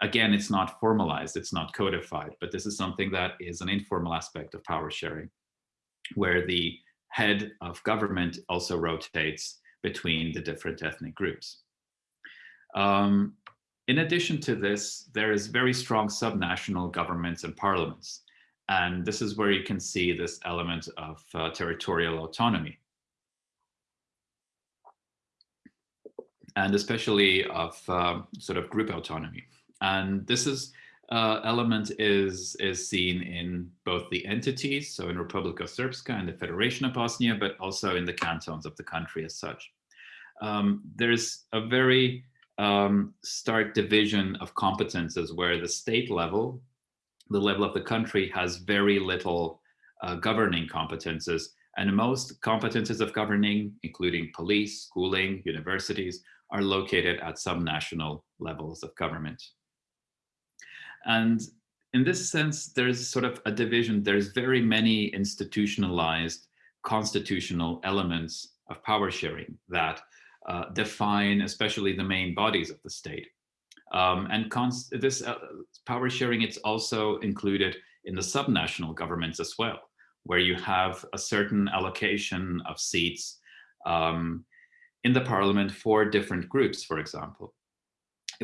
Again, it's not formalized, it's not codified, but this is something that is an informal aspect of power sharing, where the head of government also rotates between the different ethnic groups. Um, in addition to this, there is very strong subnational governments and parliaments. And this is where you can see this element of uh, territorial autonomy. And especially of uh, sort of group autonomy. And this is uh, element is, is seen in both the entities, so in Republika Srpska and the Federation of Bosnia, but also in the cantons of the country as such. Um, there's a very um, stark division of competences where the state level, the level of the country has very little uh, governing competences and most competences of governing, including police, schooling, universities, are located at some national levels of government. And in this sense, there's sort of a division. There's very many institutionalized constitutional elements of power sharing that uh, define especially the main bodies of the state. Um, and this uh, power sharing, it's also included in the subnational governments as well, where you have a certain allocation of seats um, in the parliament for different groups, for example,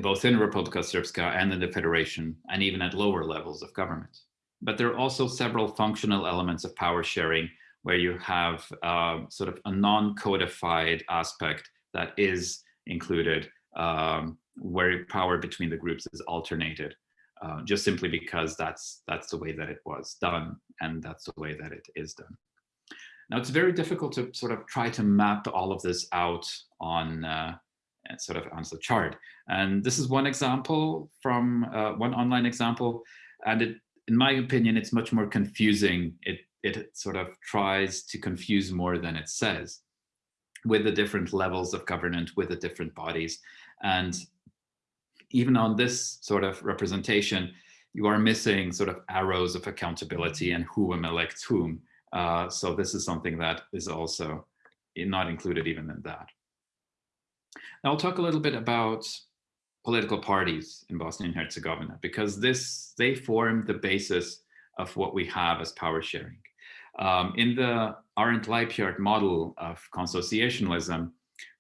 both in Republika Srpska and in the federation, and even at lower levels of government. But there are also several functional elements of power sharing where you have uh, sort of a non-codified aspect that is included um, where power between the groups is alternated uh, just simply because that's that's the way that it was done and that's the way that it is done. Now it's very difficult to sort of try to map all of this out on uh, sort of on the chart. And this is one example from uh, one online example. And it, in my opinion, it's much more confusing. It, it sort of tries to confuse more than it says with the different levels of governance, with the different bodies. And even on this sort of representation, you are missing sort of arrows of accountability and who elects whom. Uh, so this is something that is also not included even in that. Now I'll talk a little bit about political parties in Bosnia and Herzegovina, because this they form the basis of what we have as power sharing. Um, in the Arend Lijphart model of consociationalism,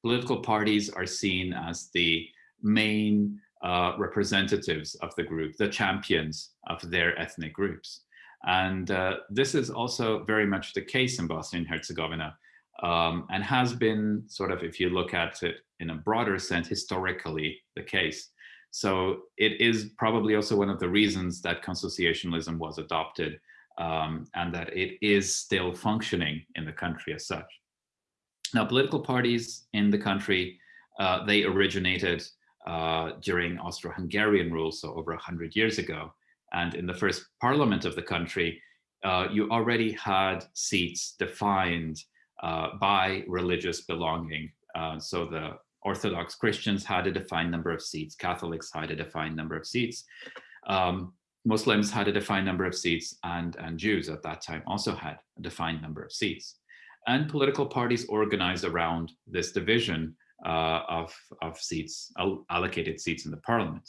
political parties are seen as the main uh, representatives of the group, the champions of their ethnic groups. And uh, this is also very much the case in Bosnia and Herzegovina um, and has been sort of, if you look at it in a broader sense, historically the case. So it is probably also one of the reasons that consociationalism was adopted um, and that it is still functioning in the country as such. Now, political parties in the country, uh, they originated uh, during Austro-Hungarian rule, so over 100 years ago. And in the first parliament of the country, uh, you already had seats defined uh, by religious belonging. Uh, so the Orthodox Christians had a defined number of seats, Catholics had a defined number of seats. Um, Muslims had a defined number of seats and, and Jews at that time also had a defined number of seats. And political parties organized around this division uh, of, of seats, allocated seats in the parliament.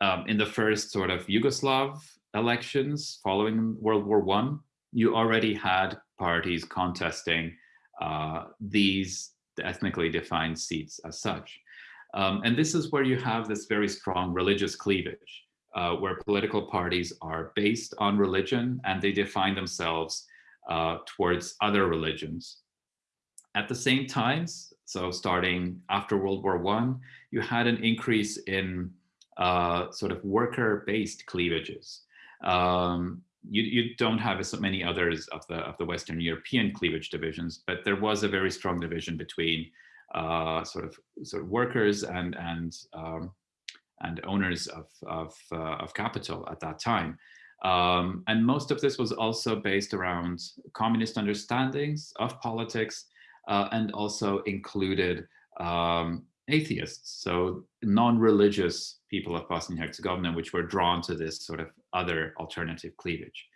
Um, in the first sort of Yugoslav elections following World War One, you already had parties contesting uh, these ethnically defined seats as such. Um, and this is where you have this very strong religious cleavage uh, where political parties are based on religion and they define themselves uh, towards other religions. At the same time, so starting after World War One, you had an increase in uh, sort of worker-based cleavages. Um, you, you don't have as many others of the of the Western European cleavage divisions, but there was a very strong division between uh, sort of sort of workers and and um, and owners of, of, uh, of capital at that time. Um, and most of this was also based around communist understandings of politics uh, and also included um, atheists, so non-religious people of Bosnia-Herzegovina, which were drawn to this sort of other alternative cleavage.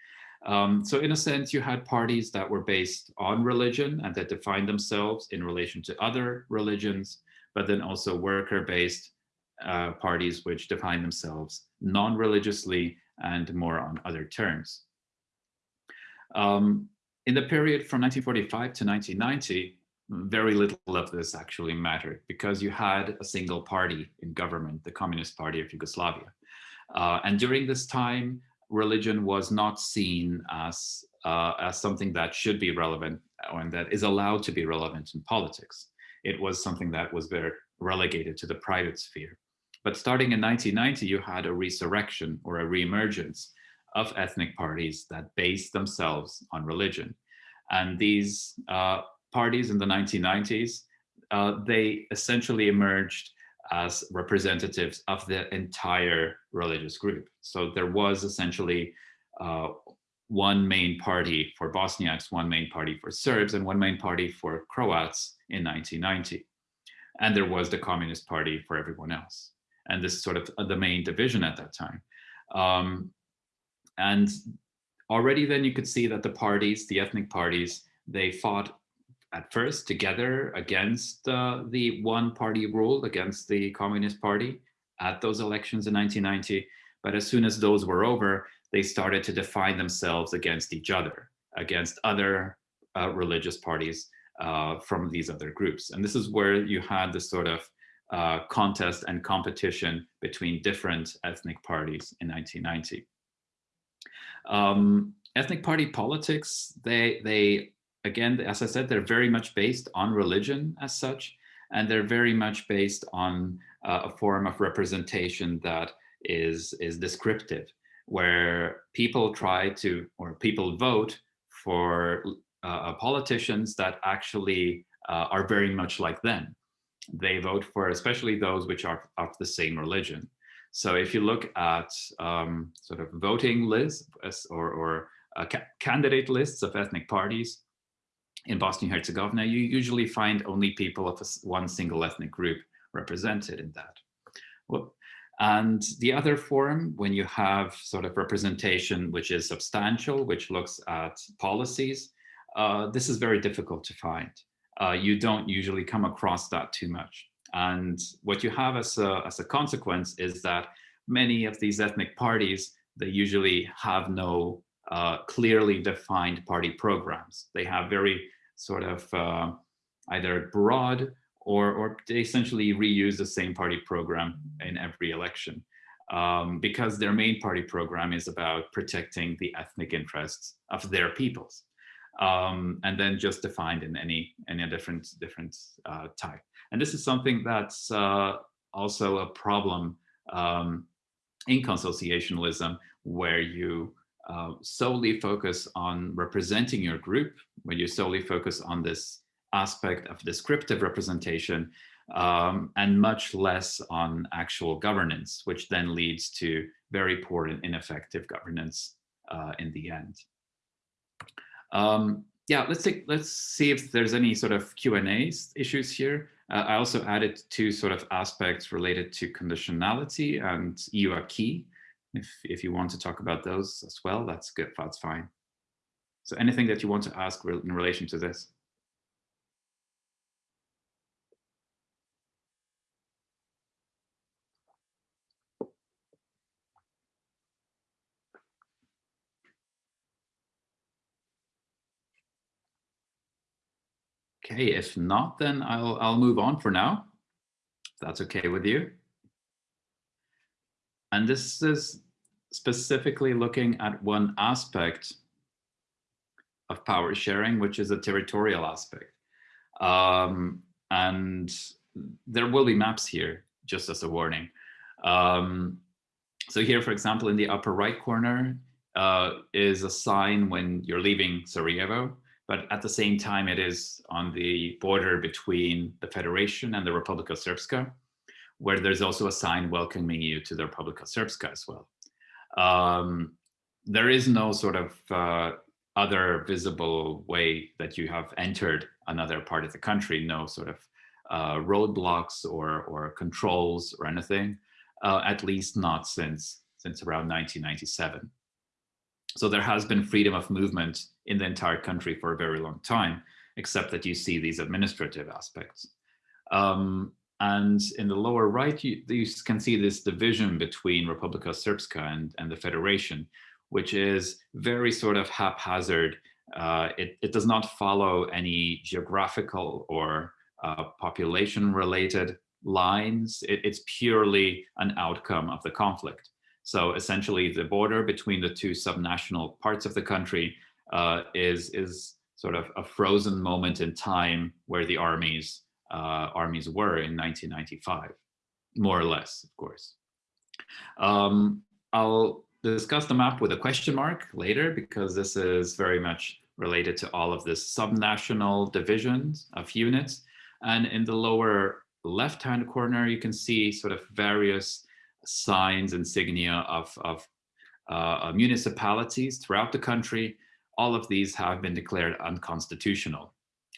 Um, so in a sense, you had parties that were based on religion and that defined themselves in relation to other religions, but then also worker-based uh, parties which define themselves non-religiously and more on other terms. Um, in the period from 1945 to 1990, very little of this actually mattered because you had a single party in government, the Communist Party of Yugoslavia. Uh, and during this time, religion was not seen as, uh, as something that should be relevant and that is allowed to be relevant in politics. It was something that was very relegated to the private sphere. But starting in 1990, you had a resurrection or a reemergence of ethnic parties that based themselves on religion. And these uh, parties in the 1990s, uh, they essentially emerged as representatives of the entire religious group. So there was essentially uh, one main party for Bosniaks, one main party for Serbs, and one main party for Croats in 1990. And there was the Communist Party for everyone else. And this is sort of the main division at that time. Um, and already then you could see that the parties, the ethnic parties, they fought at first together against uh, the one party rule, against the Communist Party at those elections in 1990. But as soon as those were over, they started to define themselves against each other, against other uh, religious parties uh, from these other groups. And this is where you had this sort of uh, contest and competition between different ethnic parties in 1990. Um, ethnic party politics, they, they again, as I said, they're very much based on religion as such, and they're very much based on uh, a form of representation that is, is descriptive, where people try to, or people vote for uh, politicians that actually uh, are very much like them. They vote for especially those which are of the same religion. So if you look at um, sort of voting lists or, or uh, ca candidate lists of ethnic parties, in Bosnia-Herzegovina, you usually find only people of one single ethnic group represented in that. And the other form, when you have sort of representation which is substantial, which looks at policies, uh, this is very difficult to find. Uh, you don't usually come across that too much. And what you have as a, as a consequence is that many of these ethnic parties, they usually have no uh, clearly defined party programs. They have very sort of uh, either broad or, or they essentially reuse the same party program in every election um, because their main party program is about protecting the ethnic interests of their peoples. Um, and then just defined in any any different different uh, type. And this is something that's uh, also a problem um, in consociationalism, where you uh, solely focus on representing your group, when you solely focus on this aspect of descriptive representation, um, and much less on actual governance, which then leads to very poor and ineffective governance uh, in the end. Um, yeah, let's take let's see if there's any sort of Q and A issues here. Uh, I also added two sort of aspects related to conditionality and EU acquis. If, if you want to talk about those as well, that's good, that's fine. So anything that you want to ask in relation to this? Okay, if not, then I'll, I'll move on for now. If that's okay with you. And this is specifically looking at one aspect of power sharing, which is a territorial aspect. Um, and there will be maps here, just as a warning. Um, so here, for example, in the upper right corner uh, is a sign when you're leaving Sarajevo, but at the same time, it is on the border between the Federation and the Republika Srpska where there's also a sign welcoming you to the Republika Srpska as well. Um, there is no sort of uh, other visible way that you have entered another part of the country, no sort of uh, roadblocks or, or controls or anything, uh, at least not since, since around 1997. So there has been freedom of movement in the entire country for a very long time, except that you see these administrative aspects. Um, and in the lower right, you, you, can see this division between Republika Srpska and, and the Federation, which is very sort of haphazard. Uh, it, it does not follow any geographical or uh, population related lines. It, it's purely an outcome of the conflict. So essentially the border between the two subnational parts of the country uh, is, is sort of a frozen moment in time where the armies, armies were in 1995, more or less, of course. Um, I'll discuss the map with a question mark later because this is very much related to all of the subnational divisions of units. And in the lower left-hand corner, you can see sort of various signs, insignia of, of uh, municipalities throughout the country. All of these have been declared unconstitutional.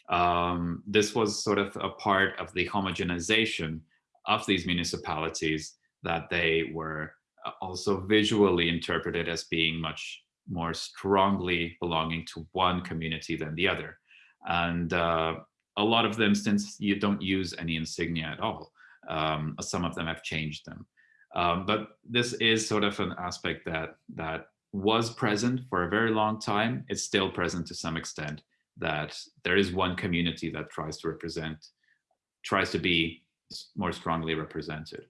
Um, this was sort of a part of the homogenization of these municipalities that they were uh, also visually interpreted as being much more strongly belonging to one community than the other. And uh, a lot of them, since you don't use any insignia at all, um, some of them have changed them. Um, but this is sort of an aspect that that was present for a very long time. It's still present to some extent that there is one community that tries to represent, tries to be more strongly represented.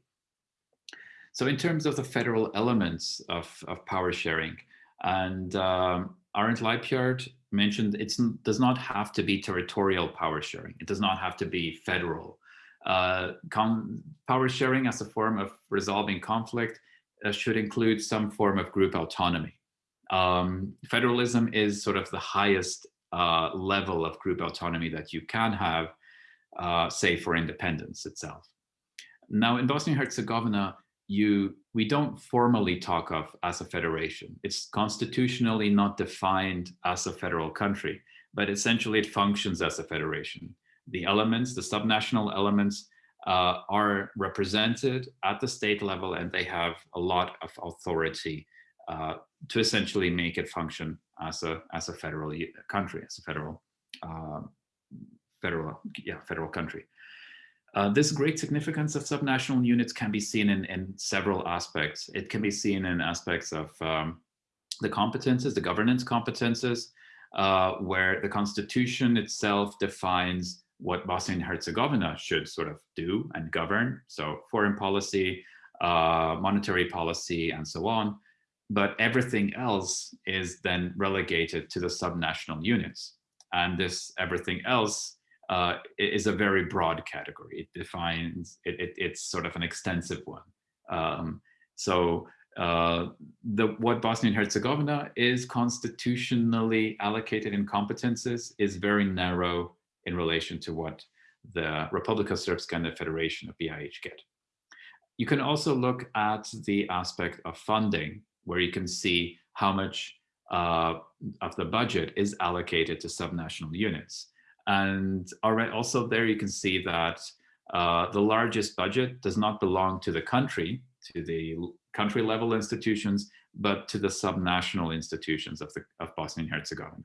So in terms of the federal elements of, of power sharing, and um, Arend Lijphart mentioned it does not have to be territorial power sharing. It does not have to be federal. Uh, power sharing as a form of resolving conflict uh, should include some form of group autonomy. Um, federalism is sort of the highest uh, level of group autonomy that you can have, uh, say for independence itself. Now in Bosnia-Herzegovina, you we don't formally talk of as a federation. It's constitutionally not defined as a federal country, but essentially it functions as a federation. The elements, the subnational elements uh, are represented at the state level and they have a lot of authority uh, to essentially make it function as a as a federal country, as a federal uh, federal yeah federal country. Uh, this great significance of subnational units can be seen in, in several aspects. It can be seen in aspects of um, the competences, the governance competences, uh, where the constitution itself defines what Bosnia and Herzegovina should sort of do and govern. So foreign policy, uh, monetary policy, and so on. But everything else is then relegated to the subnational units. And this everything else uh, is a very broad category. It defines, it, it, it's sort of an extensive one. Um, so uh, the, what Bosnia and Herzegovina is constitutionally allocated in competences is very narrow in relation to what the Republika Srpska and the Federation of BiH get. You can also look at the aspect of funding, where you can see how much uh, of the budget is allocated to subnational units. And also there you can see that uh, the largest budget does not belong to the country, to the country level institutions, but to the subnational institutions of, the, of Bosnia and Herzegovina.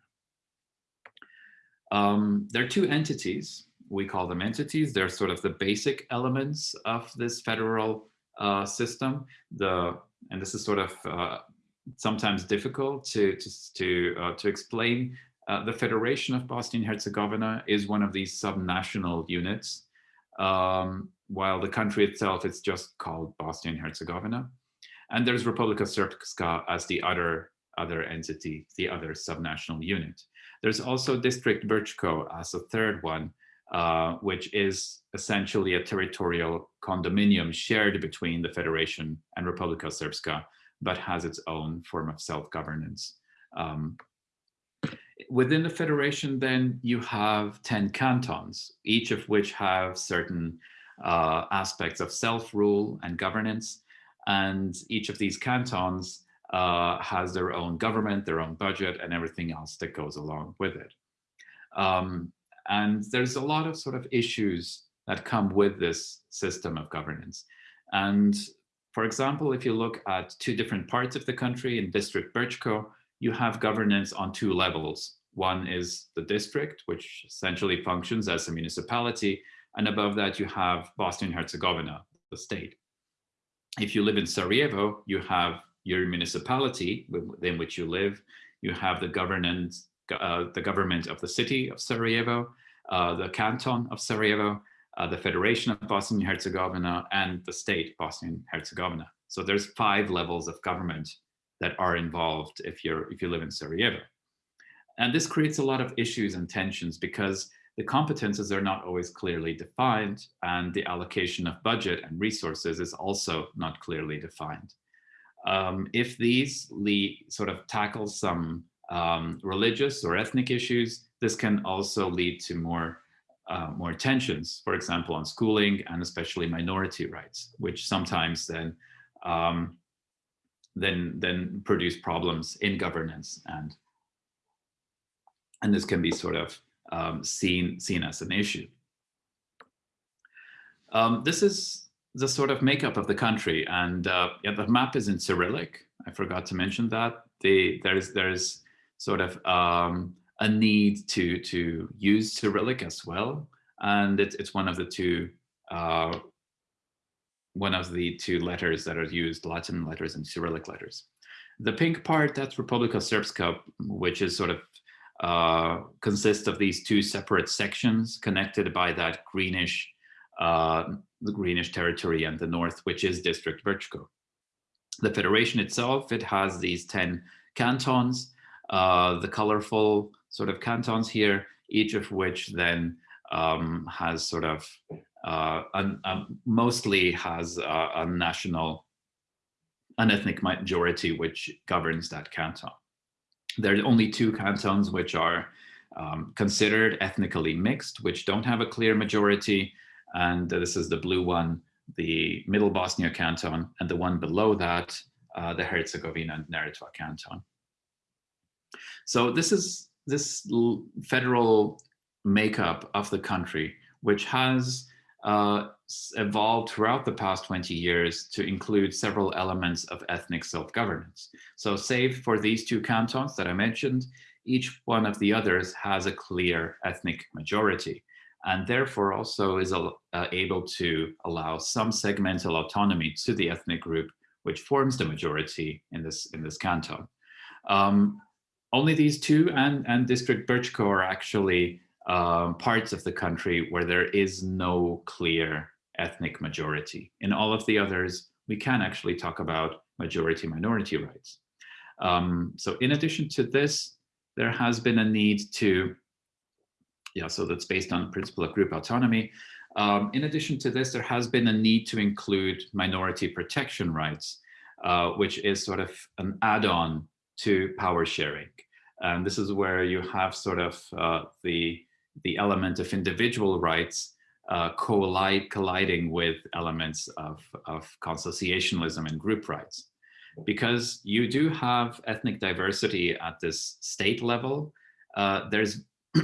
Um, there are two entities, we call them entities. They're sort of the basic elements of this federal uh, system. The and this is sort of uh, sometimes difficult to to to, uh, to explain uh, the Federation of Bosnia and Herzegovina is one of these subnational units, um, while the country itself is just called Bosnia and Herzegovina. And there's Republika Srpska as the other, other entity, the other subnational unit. There's also District Brčko as a third one, uh, which is essentially a territorial condominium shared between the Federation and Republika Srpska, but has its own form of self-governance. Um, within the federation, then you have 10 cantons, each of which have certain uh, aspects of self-rule and governance. And each of these cantons uh, has their own government, their own budget, and everything else that goes along with it. Um, and there's a lot of sort of issues that come with this system of governance. And for example, if you look at two different parts of the country in District Brčko, you have governance on two levels. One is the district, which essentially functions as a municipality. And above that, you have Bosnia-Herzegovina, the state. If you live in Sarajevo, you have your municipality within which you live. You have the governance, uh, the government of the city of Sarajevo, uh, the canton of Sarajevo, uh, the Federation of Bosnia and Herzegovina, and the state Bosnia and Herzegovina. So there's five levels of government that are involved if you're if you live in Sarajevo. And this creates a lot of issues and tensions because the competences are not always clearly defined and the allocation of budget and resources is also not clearly defined. Um, if these sort of tackle some um, religious or ethnic issues, this can also lead to more uh, more tensions, for example, on schooling and especially minority rights, which sometimes then um, then then produce problems in governance and and this can be sort of um, seen seen as an issue. Um, this is the sort of makeup of the country, and uh, yeah, the map is in Cyrillic. I forgot to mention that. The there's there's sort of um, a need to to use Cyrillic as well, and it's it's one of the two uh, one of the two letters that are used, Latin letters and Cyrillic letters. The pink part, that's Republika Srpska, which is sort of uh, consists of these two separate sections connected by that greenish, uh, the greenish territory and the north, which is District Brčko. The federation itself, it has these 10 cantons, uh, the colorful sort of cantons here, each of which then um, has sort of uh, un, um, mostly has a, a national, an ethnic majority which governs that canton. There are only two cantons which are um, considered ethnically mixed, which don't have a clear majority. And this is the blue one, the Middle Bosnia canton, and the one below that, uh, the Herzegovina and Neretva canton. So this is this federal makeup of the country, which has uh, evolved throughout the past 20 years to include several elements of ethnic self-governance. So save for these two cantons that I mentioned, each one of the others has a clear ethnic majority and therefore also is uh, able to allow some segmental autonomy to the ethnic group which forms the majority in this in this canton. Um, only these two and, and District Brčko are actually um, parts of the country where there is no clear ethnic majority. In all of the others, we can actually talk about majority minority rights. Um, so in addition to this, there has been a need to, yeah, so that's based on principle of group autonomy. Um, in addition to this, there has been a need to include minority protection rights, uh, which is sort of an add-on to power sharing. And this is where you have sort of uh, the the element of individual rights uh, collide, colliding with elements of, of consociationalism and group rights. Because you do have ethnic diversity at this state level, uh, there's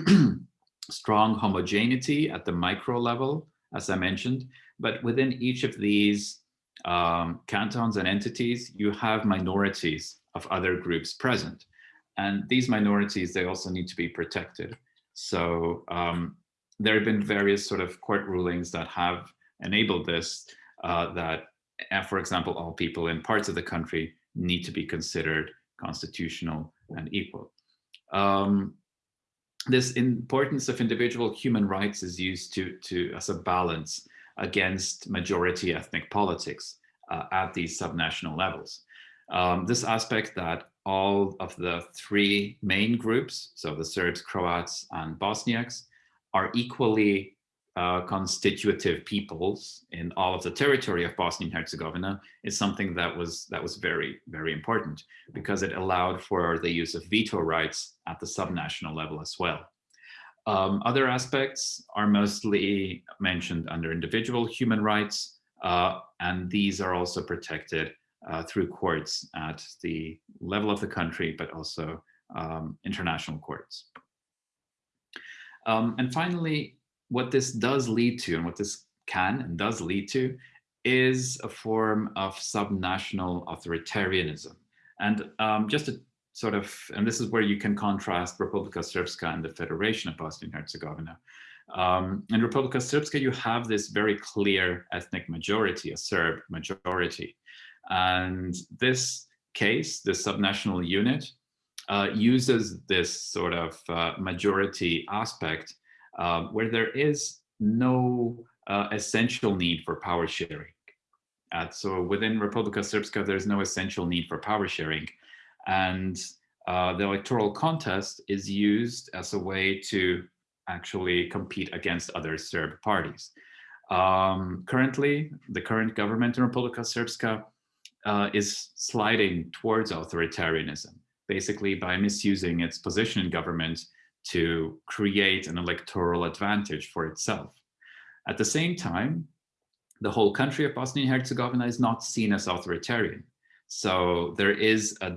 strong homogeneity at the micro level, as I mentioned, but within each of these um, cantons and entities, you have minorities of other groups present. And these minorities, they also need to be protected. So um, there have been various sort of court rulings that have enabled this, uh, that, uh, for example, all people in parts of the country need to be considered constitutional and equal. Um, this importance of individual human rights is used to, to as a balance against majority ethnic politics uh, at these subnational levels. Um, this aspect that all of the three main groups, so the Serbs, Croats, and Bosniaks, are equally uh, constitutive peoples in all of the territory of Bosnia and Herzegovina is something that was that was very, very important because it allowed for the use of veto rights at the subnational level as well. Um, other aspects are mostly mentioned under individual human rights, uh, and these are also protected uh, through courts at the level of the country, but also um, international courts. Um, and finally, what this does lead to and what this can and does lead to is a form of subnational authoritarianism. And um, just to sort of, and this is where you can contrast Republika Srpska and the Federation of Bosnia and Herzegovina. Um, in Republika Srpska, you have this very clear ethnic majority, a Serb majority. And this case, the subnational unit, uh, uses this sort of uh, majority aspect uh, where there is no uh, essential need for power sharing. so within Republika Srpska, there's no essential need for power sharing. And uh, the electoral contest is used as a way to actually compete against other Serb parties. Um, currently, the current government in Republika Srpska uh, is sliding towards authoritarianism, basically by misusing its position in government to create an electoral advantage for itself. At the same time, the whole country of Bosnia and Herzegovina is not seen as authoritarian. So there is a,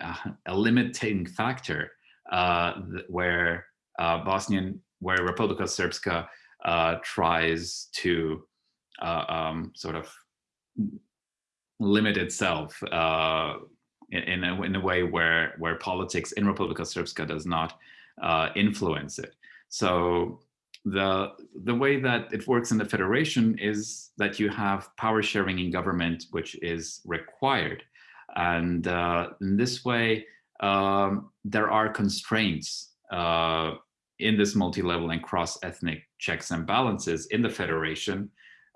uh, a limiting factor uh, where uh, Bosnian, where Republika Srpska uh, tries to uh, um, sort of limit itself uh, in, a, in, a, way where, where politics in Republika Srpska does not uh, influence it. So the, the way that it works in the federation is that you have power sharing in government, which is required. And uh, in this way, um, there are constraints uh, in this multi-level and cross-ethnic checks and balances in the federation,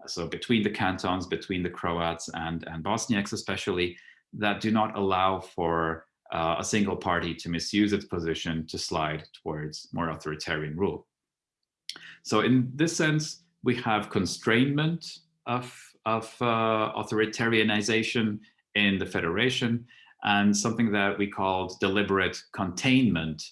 so between the cantons, between the Croats and, and Bosniaks especially, that do not allow for uh, a single party to misuse its position to slide towards more authoritarian rule. So in this sense, we have constrainment of, of uh, authoritarianization in the federation and something that we called deliberate containment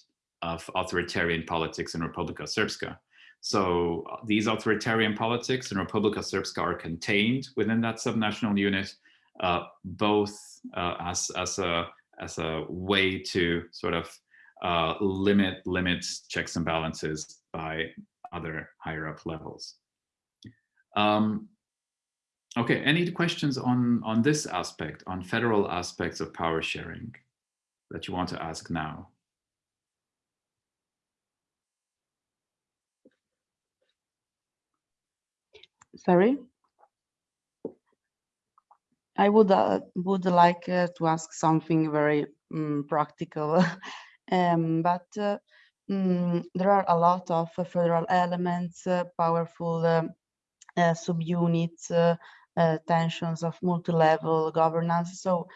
of authoritarian politics in Republika Srpska. So uh, these authoritarian politics in Republika Srpska are contained within that subnational unit, uh, both uh, as, as, a, as a way to sort of uh, limit limit checks and balances by other higher up levels. Um, okay, any questions on, on this aspect, on federal aspects of power sharing that you want to ask now? Sorry? I would uh, would like uh, to ask something very um, practical, um, but uh, um, there are a lot of federal elements, uh, powerful um, uh, subunits, uh, tensions of multi-level governance. So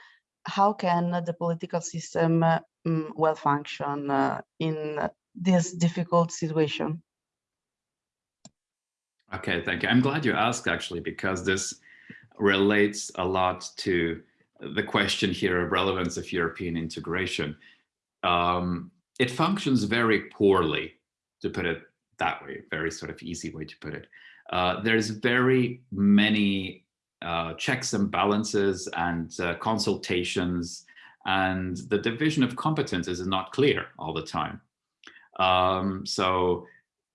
how can the political system mm, well function in this difficult situation? Okay, thank you. I'm glad you asked actually, because this relates a lot to the question here of relevance of European integration. Um, it functions very poorly, to put it that way, very sort of easy way to put it. Uh, there's very many uh, checks and balances and uh, consultations and the division of competences is not clear all the time. Um, so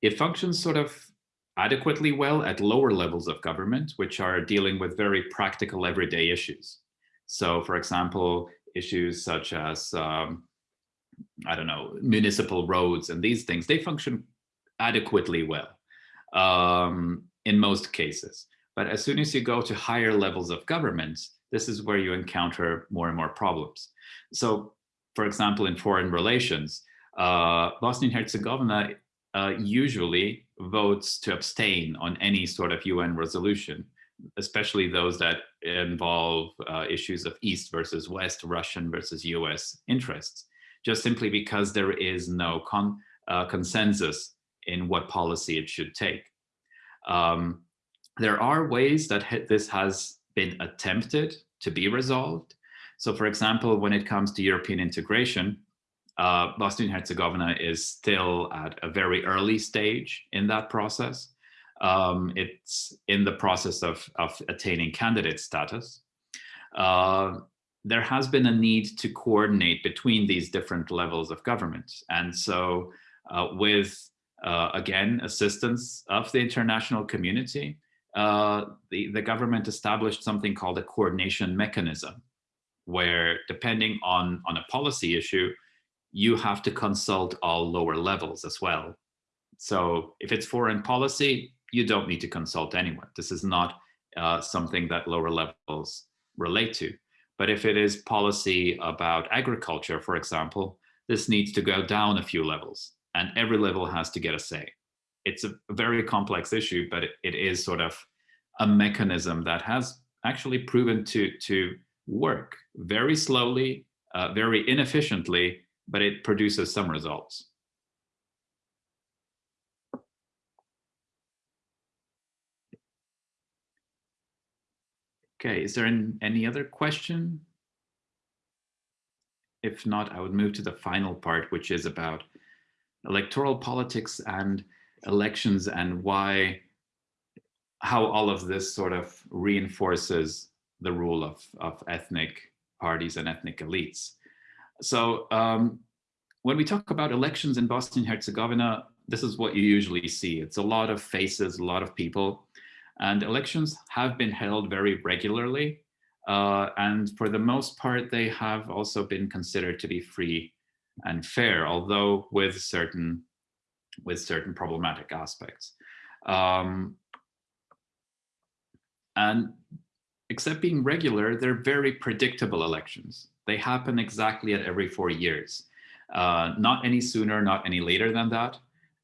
it functions sort of adequately well at lower levels of government, which are dealing with very practical everyday issues. So for example, issues such as, um, I don't know, municipal roads and these things, they function adequately well um, in most cases. But as soon as you go to higher levels of government, this is where you encounter more and more problems. So for example, in foreign relations, uh, Bosnia and Herzegovina uh, usually votes to abstain on any sort of UN resolution, especially those that involve uh, issues of East versus West, Russian versus US interests, just simply because there is no con uh, consensus in what policy it should take. Um, there are ways that this has been attempted to be resolved. So for example, when it comes to European integration, uh, Bosnia and Herzegovina is still at a very early stage in that process. Um, it's in the process of, of attaining candidate status. uh, there has been a need to coordinate between these different levels of government. And so uh, with, uh, again, assistance of the international community, uh, the, the government established something called a coordination mechanism, where depending on, on a policy issue, you have to consult all lower levels as well. So if it's foreign policy, you don't need to consult anyone. This is not uh, something that lower levels relate to. But if it is policy about agriculture, for example, this needs to go down a few levels and every level has to get a say. It's a very complex issue, but it, it is sort of a mechanism that has actually proven to, to work very slowly, uh, very inefficiently, but it produces some results. Okay, is there an, any other question? If not, I would move to the final part, which is about electoral politics and elections and why, how all of this sort of reinforces the rule of, of ethnic parties and ethnic elites. So um, when we talk about elections in Bosnia and Herzegovina, this is what you usually see. It's a lot of faces, a lot of people. And elections have been held very regularly. Uh, and for the most part, they have also been considered to be free and fair, although with certain, with certain problematic aspects. Um, and except being regular, they're very predictable elections. They happen exactly at every four years. Uh, not any sooner, not any later than that.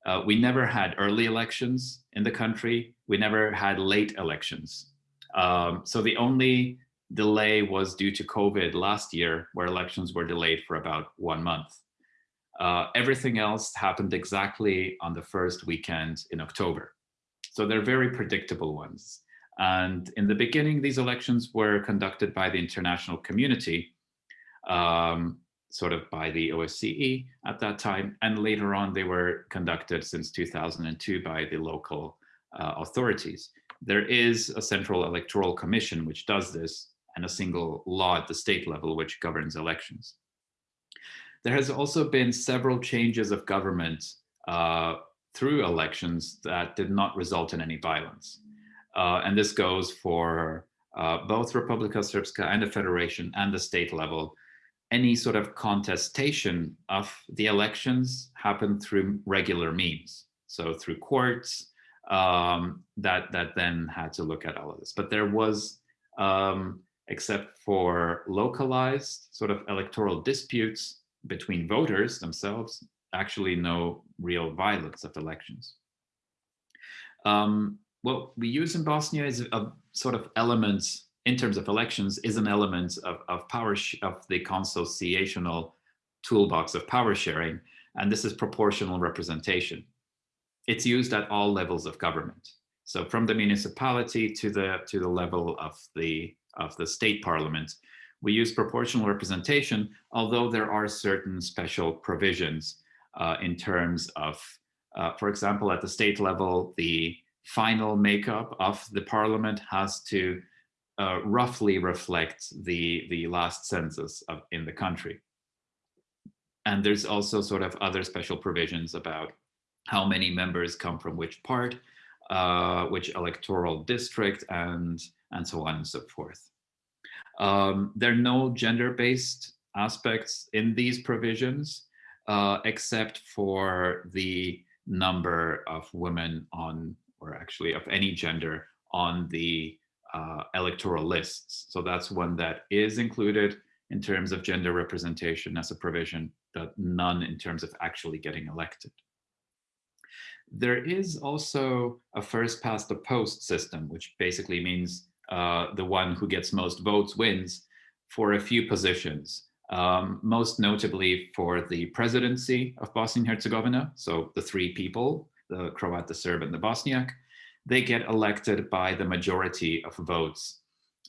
Uh, we never had early elections in the country. We never had late elections. Um, so the only delay was due to COVID last year, where elections were delayed for about one month. Uh, everything else happened exactly on the first weekend in October. So they're very predictable ones. And in the beginning, these elections were conducted by the international community. Um, sort of by the OSCE at that time. And later on, they were conducted since 2002 by the local uh, authorities. There is a central electoral commission which does this and a single law at the state level which governs elections. There has also been several changes of government uh, through elections that did not result in any violence. Uh, and this goes for uh, both Republika Srpska and the Federation and the state level any sort of contestation of the elections happened through regular means. So through courts um, that, that then had to look at all of this. But there was, um, except for localized sort of electoral disputes between voters themselves, actually no real violence of elections. Um, what we use in Bosnia is a sort of elements in terms of elections is an element of, of power of the consociational toolbox of power sharing, and this is proportional representation. It's used at all levels of government. So from the municipality to the to the level of the of the state parliament, we use proportional representation, although there are certain special provisions uh, in terms of, uh, for example, at the state level, the final makeup of the parliament has to uh, roughly reflect the, the last census of, in the country. And there's also sort of other special provisions about how many members come from which part, uh, which electoral district, and, and so on and so forth. Um, there are no gender-based aspects in these provisions, uh, except for the number of women on, or actually of any gender on the uh, electoral lists. So that's one that is included in terms of gender representation as a provision, but none in terms of actually getting elected. There is also a first past the post system, which basically means uh, the one who gets most votes wins for a few positions, um, most notably for the presidency of Bosnia and Herzegovina. So the three people, the Croat, the Serb, and the Bosniak, they get elected by the majority of votes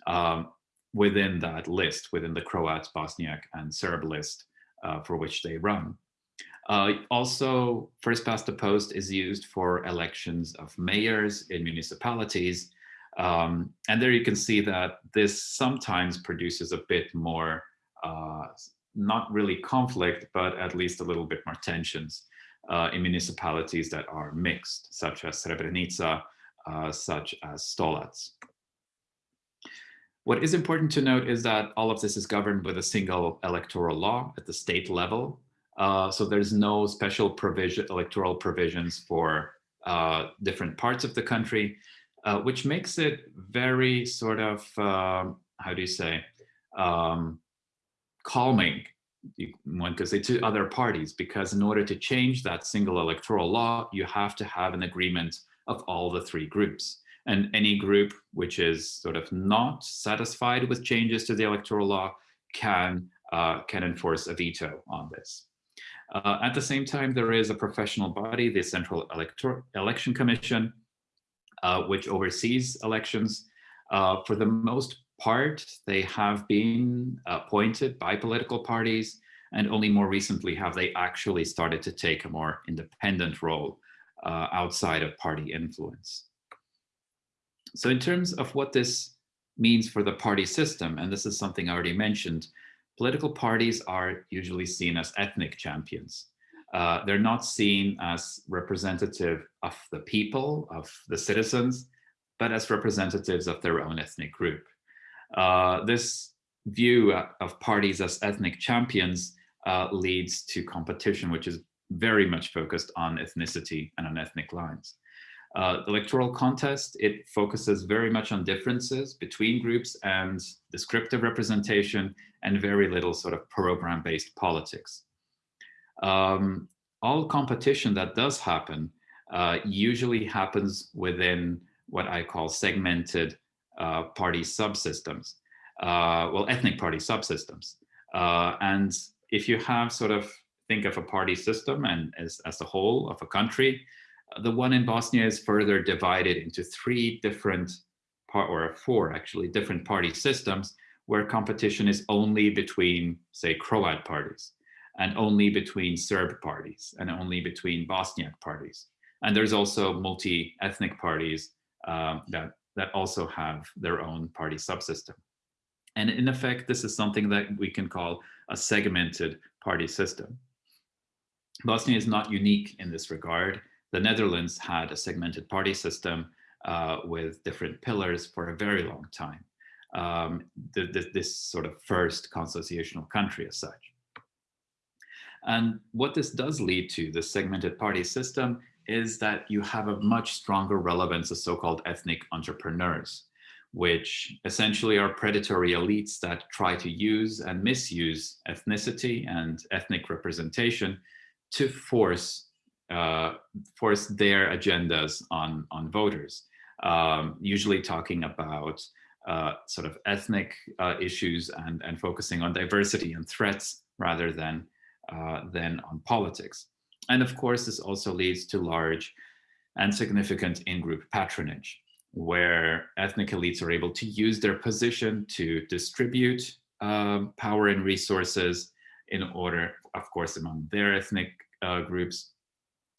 um, within that list, within the Croat, Bosniak, and Serb list uh, for which they run. Uh, also, first past the post is used for elections of mayors in municipalities, Um, and there you can see that this sometimes produces a bit more, uh, not really conflict, but at least a little bit more tensions uh, in municipalities that are mixed, such as Srebrenica, uh, such as Stolac. What is important to note is that all of this is governed with a single electoral law at the state level. Uh, so there's no special provision, electoral provisions for uh, different parts of the country, uh, which makes it very sort of, um, how do you say, um, calming, one could say, to other parties, because in order to change that single electoral law, you have to have an agreement of all the three groups. And any group which is sort of not satisfied with changes to the electoral law can, uh, can enforce a veto on this. Uh, at the same time, there is a professional body, the Central Elector Election Commission, uh, which oversees elections. Uh, for the most part, they have been appointed by political parties, and only more recently have they actually started to take a more independent role uh, outside of party influence. So in terms of what this means for the party system, and this is something I already mentioned, political parties are usually seen as ethnic champions. Uh, they're not seen as representative of the people, of the citizens, but as representatives of their own ethnic group. Uh, this view of parties as ethnic champions uh, leads to competition, which is very much focused on ethnicity and on ethnic lines. Uh, the electoral contest, it focuses very much on differences between groups and descriptive representation and very little sort of program-based politics. Um, all competition that does happen uh, usually happens within what I call segmented uh, party subsystems, uh, well, ethnic party subsystems. Uh, and if you have sort of think of a party system and as, as a whole of a country, the one in Bosnia is further divided into three different part or four actually different party systems where competition is only between say Croat parties and only between Serb parties and only between Bosniak parties. And there's also multi-ethnic parties um, that, that also have their own party subsystem. And in effect, this is something that we can call a segmented party system. Bosnia is not unique in this regard. The Netherlands had a segmented party system uh, with different pillars for a very long time. Um, the, the, this sort of first consociational country as such. And what this does lead to, the segmented party system, is that you have a much stronger relevance of so-called ethnic entrepreneurs, which essentially are predatory elites that try to use and misuse ethnicity and ethnic representation to force uh, force their agendas on on voters. Um, usually talking about uh, sort of ethnic uh, issues and and focusing on diversity and threats rather than uh, than on politics. And of course, this also leads to large and significant in-group patronage, where ethnic elites are able to use their position to distribute um, power and resources in order, of course, among their ethnic uh, groups,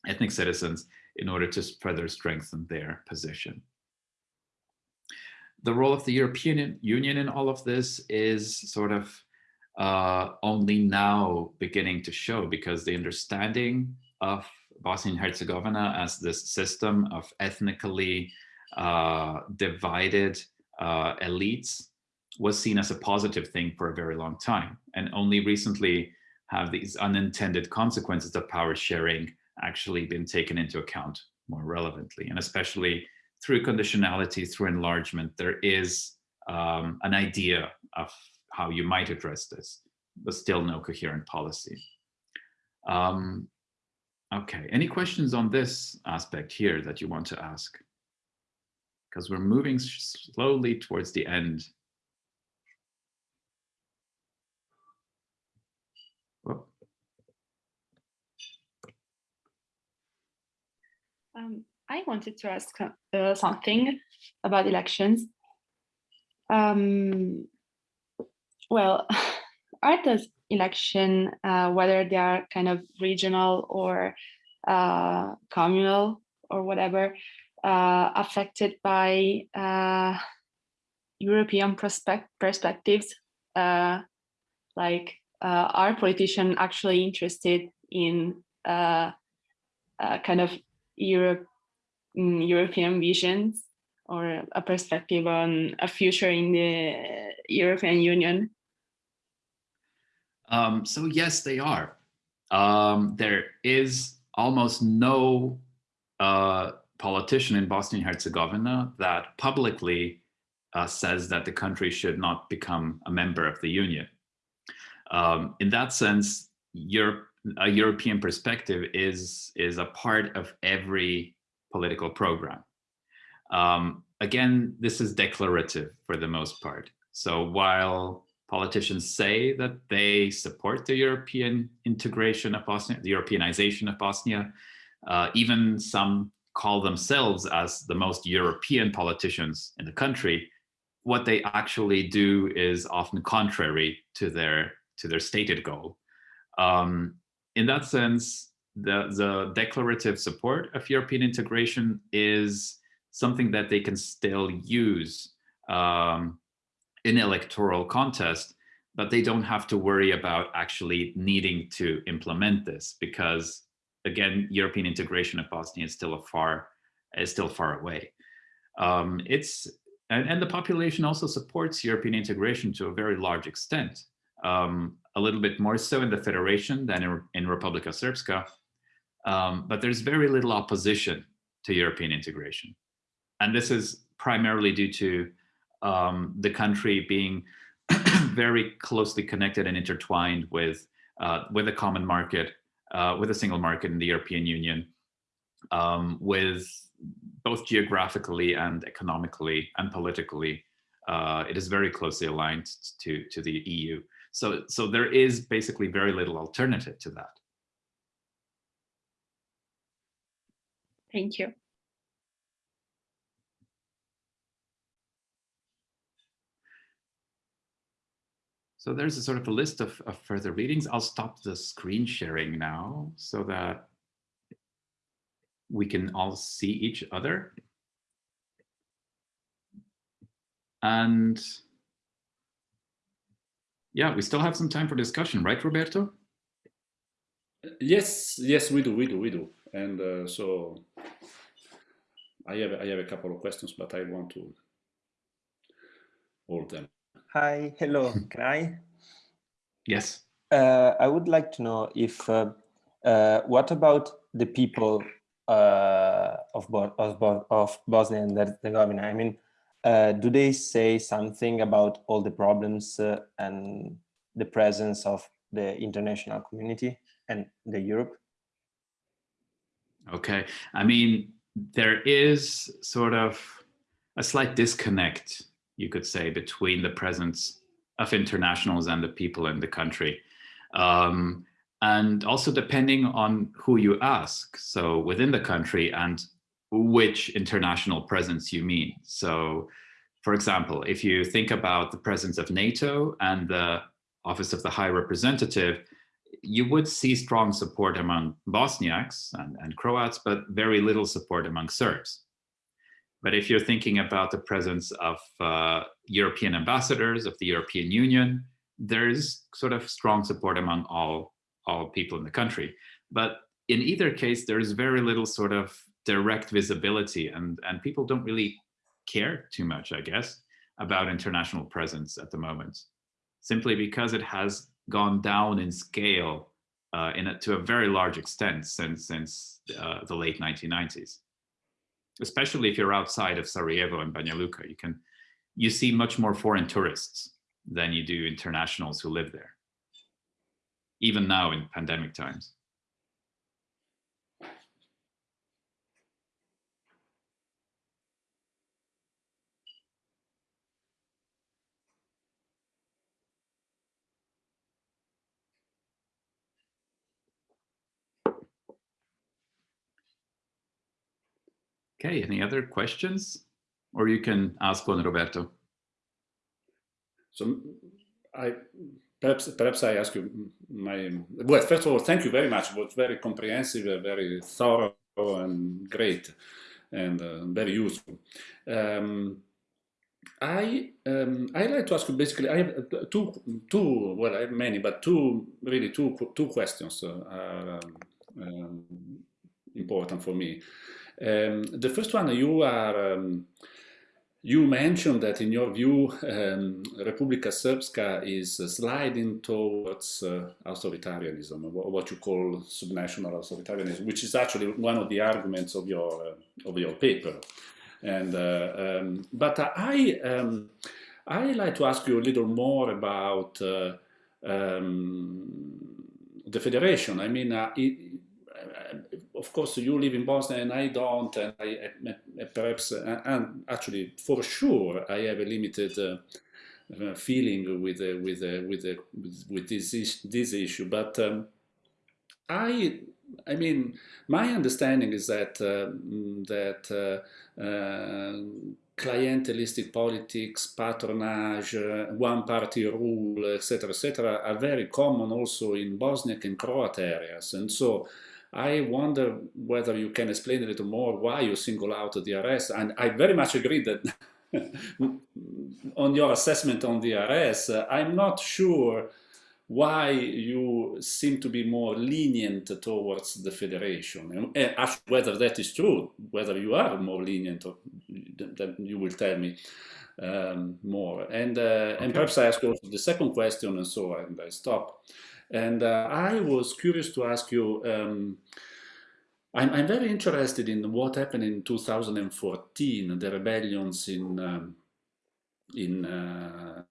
ethnic citizens, in order to further strengthen their position. The role of the European Union in all of this is sort of uh, only now beginning to show because the understanding of Bosnia and Herzegovina as this system of ethnically uh, divided uh, elites was seen as a positive thing for a very long time. And only recently have these unintended consequences of power sharing actually been taken into account more relevantly. And especially through conditionality, through enlargement, there is um, an idea of how you might address this, but still no coherent policy. Um, okay, any questions on this aspect here that you want to ask? Because we're moving slowly towards the end Um, I wanted to ask uh, something about elections. Um, well, are those election, uh, whether they are kind of regional or uh, communal or whatever, uh, affected by uh, European prospect perspectives, uh, like are politicians actually interested in uh, kind of Europe, mm, European visions or a perspective on a future in the European Union? Um, so yes, they are. Um, there is almost no uh, politician in Bosnia and Herzegovina that publicly uh, says that the country should not become a member of the Union. Um, in that sense, Europe, a European perspective is, is a part of every political program. Um, again, this is declarative for the most part. So while politicians say that they support the European integration of Bosnia, the Europeanization of Bosnia, uh, even some call themselves as the most European politicians in the country, what they actually do is often contrary to their to their stated goal. Um, in that sense, the, the declarative support of European integration is something that they can still use um, in electoral contest, but they don't have to worry about actually needing to implement this because again, European integration of Bosnia is still a far is still far away. Um, it's and, and the population also supports European integration to a very large extent, um, a little bit more so in the Federation than in, in Republika Srpska, um, but there's very little opposition to European integration. And this is primarily due to um, the country being very closely connected and intertwined with, uh, with a common market, uh, with a single market in the European Union, um, with both geographically and economically and politically, uh, it is very closely aligned to, to the EU. So, so there is basically very little alternative to that. Thank you. So there's a sort of a list of, of further readings. I'll stop the screen sharing now so that we can all see each other. And yeah, we still have some time for discussion, right, Roberto? Yes, yes, we do, we do, we do. And uh, so I have, I have a couple of questions, but I want to hold them. Hi, hello, can I? Yes. Uh, I would like to know if, uh, uh, what about the people uh, of, of, of Bosnia and Herzegovina? I mean, uh, do they say something about all the problems uh, and the presence of the international community and the Europe? Okay, I mean, there is sort of a slight disconnect you could say, between the presence of internationals and the people in the country. Um, and also depending on who you ask, so within the country and which international presence you mean. So for example, if you think about the presence of NATO and the Office of the High Representative, you would see strong support among Bosniaks and, and Croats, but very little support among Serbs. But if you're thinking about the presence of uh, European ambassadors of the European Union, there's sort of strong support among all, all people in the country. But in either case, there's very little sort of direct visibility and, and people don't really care too much, I guess, about international presence at the moment, simply because it has gone down in scale uh, in a, to a very large extent since, since uh, the late 1990s especially if you're outside of Sarajevo and Banja Luka, you can you see much more foreign tourists than you do internationals who live there, even now in pandemic times. Okay, any other questions? Or you can ask one, Roberto. So I perhaps perhaps I ask you my well first of all thank you very much it was very comprehensive very thorough and great and uh, very useful. Um, I um, I like to ask you basically. I have uh, two two well I have many, but two really two two questions uh, are um, important for me. Um, the first one, you are um, you mentioned that in your view, um, Republika Srpska is sliding towards uh, authoritarianism, what you call subnational authoritarianism, which is actually one of the arguments of your uh, of your paper. And uh, um, but I um, I like to ask you a little more about uh, um, the federation. I mean, uh, it, of course, you live in Bosnia and I don't, and I, I perhaps, uh, and actually, for sure, I have a limited uh, uh, feeling with uh, with, uh, with, uh, with with this is, this issue. But um, I, I mean, my understanding is that that clientelistic politics, patronage, one-party rule, etc., etc., are very common also in Bosniak and Croat areas, and so I wonder whether you can explain a little more why you single out the DRS. And I very much agree that on your assessment on the DRS, uh, I'm not sure why you seem to be more lenient towards the federation. And ask whether that is true, whether you are more lenient, then you will tell me um, more. And, uh, okay. and perhaps I ask also the second question and so and I stop. And uh, I was curious to ask you, um, I'm, I'm, very interested in what happened in 2014, the rebellions in um, in uh,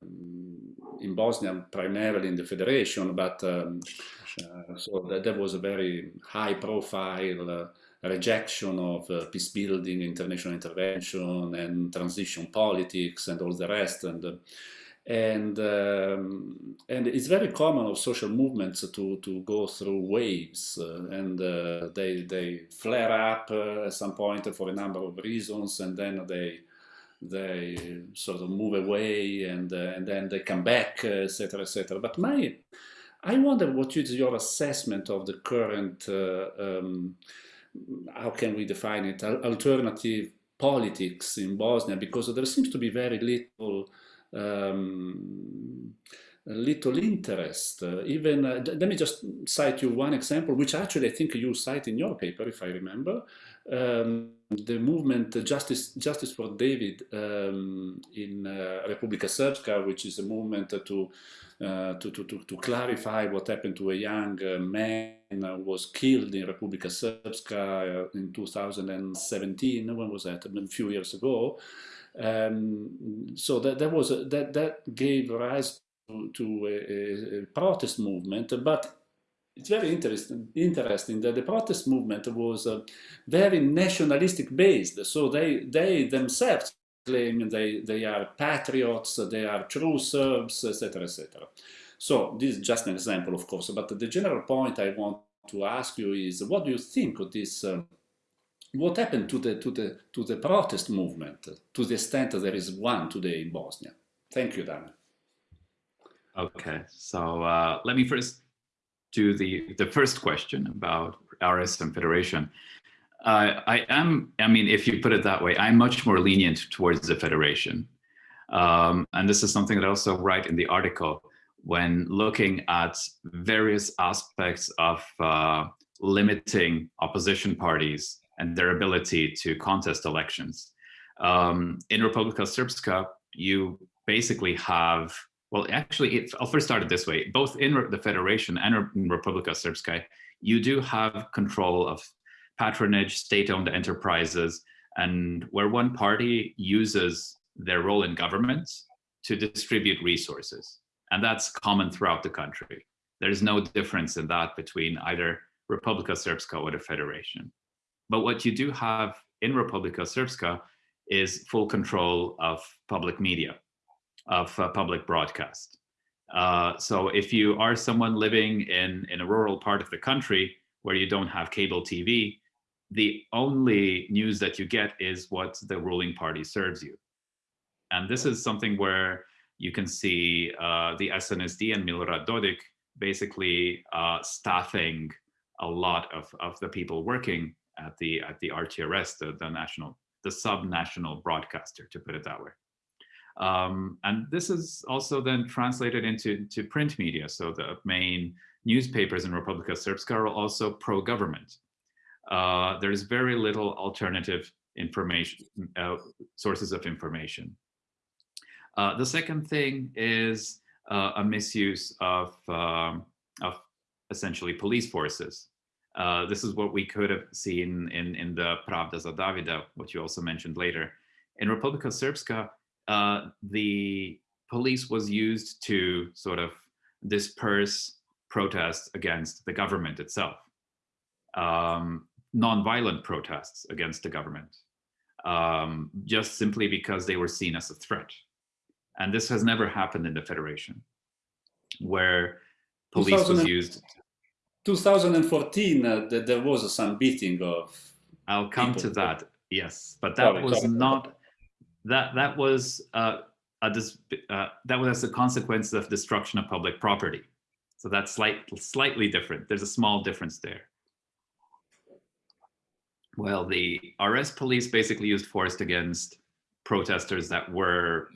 in Bosnia, primarily in the federation, but um, uh, so that, that, was a very high-profile uh, rejection of uh, peace building, international intervention, and transition politics, and all the rest. And uh, and um, and it's very common of social movements to to go through waves uh, and uh, they they flare up uh, at some point for a number of reasons and then they they sort of move away and uh, and then they come back etc etc but my I wonder what is your assessment of the current uh, um, how can we define it? Alternative politics in Bosnia because there seems to be very little um, little interest. Uh, even, uh, let me just cite you one example, which actually I think you cite in your paper, if I remember. Um, the movement uh, Justice, Justice for David um, in uh, Republika Srpska, which is a movement to, uh, to, to, to, to, clarify what happened to a young uh, man who was killed in Republika Srpska in 2017. When was that? A few years ago. Um, so that, that was a, that that gave rise to, to a, a, protest movement, but it's very interesting, interesting that the protest movement was very nationalistic based. So they, they themselves claim they, they are patriots, they are true Serbs, etc., etc. So this is just an example, of course, but the general point I want to ask you is, what do you think of this uh, what happened to the, to, the, to the protest movement, to the extent that there is one today in Bosnia? Thank you, Dana. Okay, so uh, let me first do the, the first question about RS and Federation. Uh, I am, I mean, if you put it that way, I'm much more lenient towards the Federation. Um, and this is something that I also write in the article when looking at various aspects of uh, limiting opposition parties and their ability to contest elections. Um, in Republika Srpska, you basically have, well, actually, I'll first start it this way. Both in the Federation and in Republika Srpska, you do have control of patronage, state-owned enterprises, and where one party uses their role in government to distribute resources. And that's common throughout the country. There's no difference in that between either Republika Srpska or the Federation. But what you do have in Republika Srpska is full control of public media, of uh, public broadcast. Uh, so if you are someone living in, in a rural part of the country where you don't have cable TV, the only news that you get is what the ruling party serves you. And this is something where you can see uh, the SNSD and Milorad Dodik basically uh, staffing a lot of, of the people working at the at the RTRS, the, the national, the sub-national broadcaster, to put it that way. Um, and this is also then translated into to print media. So the main newspapers in Republika Srpska are also pro-government. Uh, there's very little alternative information, uh, sources of information. Uh, the second thing is uh, a misuse of, um, of essentially police forces. Uh, this is what we could have seen in, in the Pravda za Davida, which you also mentioned later. In Republika Srpska, uh, the police was used to sort of disperse protests against the government itself, um, non-violent protests against the government, um, just simply because they were seen as a threat. And this has never happened in the Federation, where police was 2000 used. 2014, uh, th- there was some beating of. I'll come to that, yes, but that Sorry, was sorry. not, that, that was, uh, a dis uh, that was as a consequence of destruction of public property. So that's slight, slightly different. There's a small difference there. Well, the RS police basically used force against protesters that were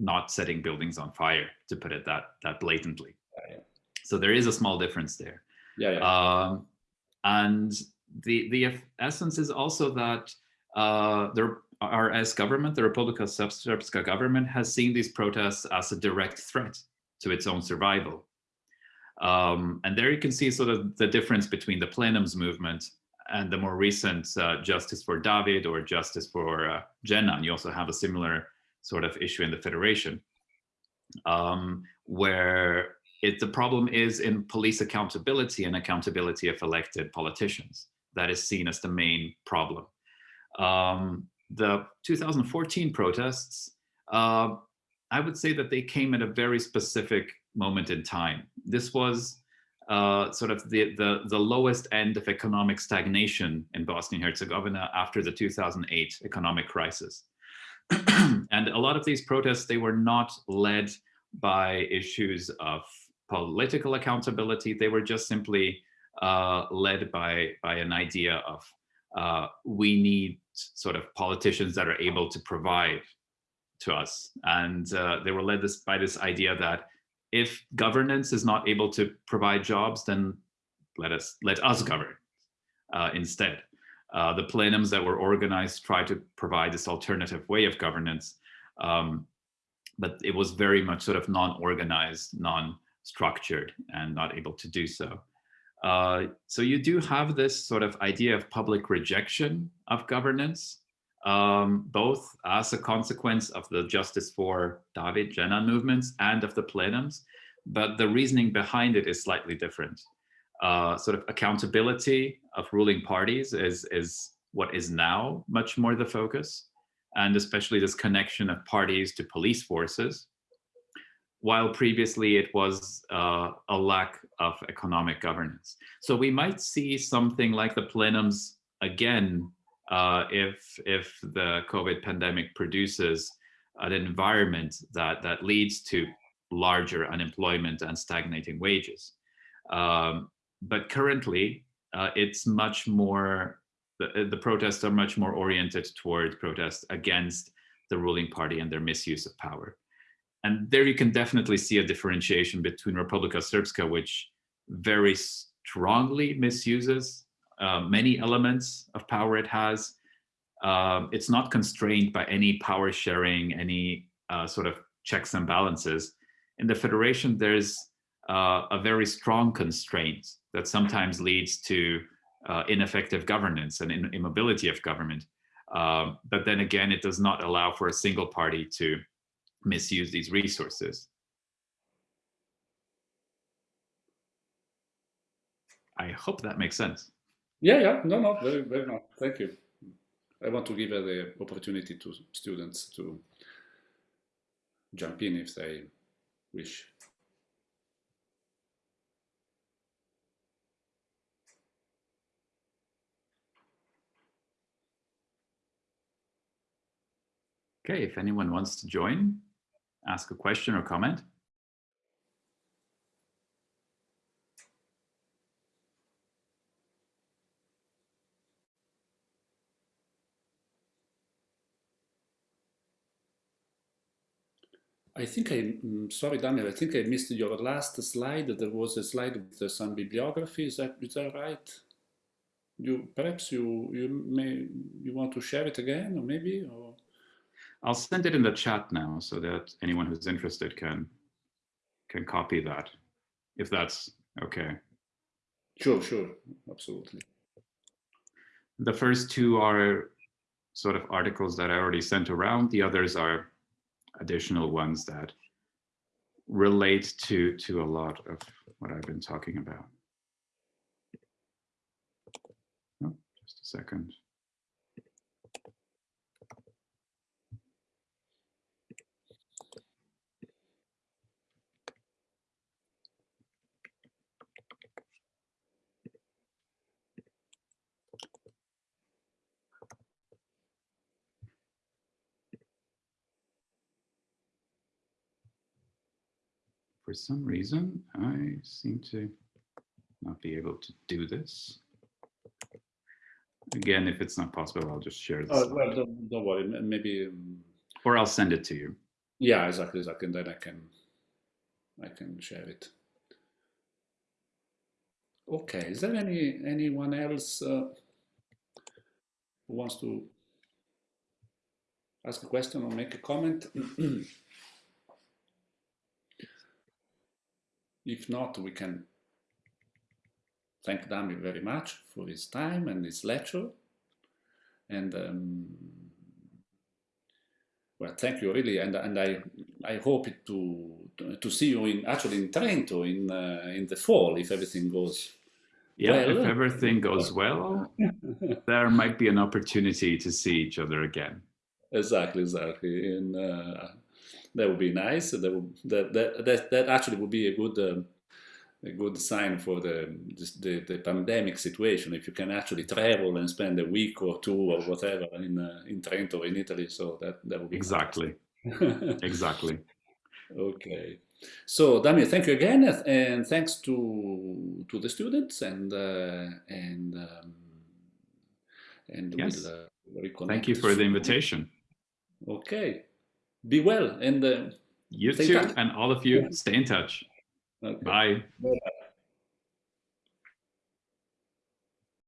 not setting buildings on fire, to put it that, that blatantly. So there is a small difference there. Yeah, yeah. Um, and the the essence is also that uh, the RS government, the Republika Srpska government, has seen these protests as a direct threat to its own survival. Um, and there you can see sort of the difference between the plenums movement and the more recent uh, Justice for David or Justice for uh, Dženan. You also have a similar sort of issue in the Federation, um, where it, the problem is in police accountability and accountability of elected politicians. That is seen as the main problem. Um, the 2014 protests, uh, I would say that they came at a very specific moment in time. This was uh, sort of the, the, the lowest end of economic stagnation in Bosnia and Herzegovina after the 2008 economic crisis. and a lot of these protests, they were not led by issues of political accountability. They were just simply uh, led by, by an idea of uh, we need sort of politicians that are able to provide to us. And uh, they were led this, by this idea that if governance is not able to provide jobs, then let us let us govern uh, instead. Uh, the plenums that were organized tried to provide this alternative way of governance, um, but it was very much sort of non-organized, non-structured, and not able to do so. Uh, so you do have this sort of idea of public rejection of governance, um, both as a consequence of the Justice for David Dženan movements and of the plenums, but the reasoning behind it is slightly different. Uh, sort of accountability of ruling parties is, is what is now much more the focus, and especially this connection of parties to police forces, while previously it was uh, a lack of economic governance. So we might see something like the plenums again uh, if if the COVID pandemic produces an environment that that leads to larger unemployment and stagnating wages. Um, but currently, uh, it's much more the, the protests are much more oriented toward protests against the ruling party and their misuse of power. And there you can definitely see a differentiation between Republika Srpska, which very strongly misuses uh, many elements of power it has. Um, it's not constrained by any power sharing, any uh, sort of checks and balances. In the Federation, there's uh, a very strong constraint that sometimes leads to uh, ineffective governance and in immobility of government. Um, but then again, it does not allow for a single party to misuse these resources. I hope that makes sense. Yeah, yeah, no, no, very, very much. Thank you. I want to give the opportunity to students to jump in if they wish. Okay, if anyone wants to join, ask a question or comment? I think I, mm, sorry, Damir, I think I missed your last slide. There was a slide with some bibliography. Is that, is that right? You, perhaps you, you may, you want to share it again or maybe, or? I'll send it in the chat now so that anyone who's interested can can copy that, if that's okay. sure, sure, absolutely. The first two are sort of articles that I already sent around. The others are additional ones that relate to to a lot of what I've been talking about. Oh, just a second. For some reason, I seem to not be able to do this. Again, if it's not possible, I'll just share this. Oh, well, don't, don't worry. Maybe, um, Or I'll send it to you. yeah, exactly, exactly. And then I can, I can share it. Okay. Is there any anyone else uh, who wants to ask a question or make a comment? if not, we can thank Damir very much for his time and his lecture. And um, well, thank you really, and and I I hope to to see you in actually in Trento in uh, in the fall if everything goes. Yeah, Well- if everything goes well, there might be an opportunity to see each other again. Exactly, exactly, and uh, that would be nice. That, would, that that that that actually would be a good. Um, a good sign for the, the the pandemic situation if you can actually travel and spend a week or two or whatever in uh, in Trento in Italy so that that would be nice. Exactly, exactly. Okay. So, Damir, thank you again, uh, and thanks to to the students, and uh, and um, and Yes. we'll uh. Thank you for the invitation. Okay. Be well, and uh, You too, touch. and all of you, stay in touch. okay. Bye. Bye.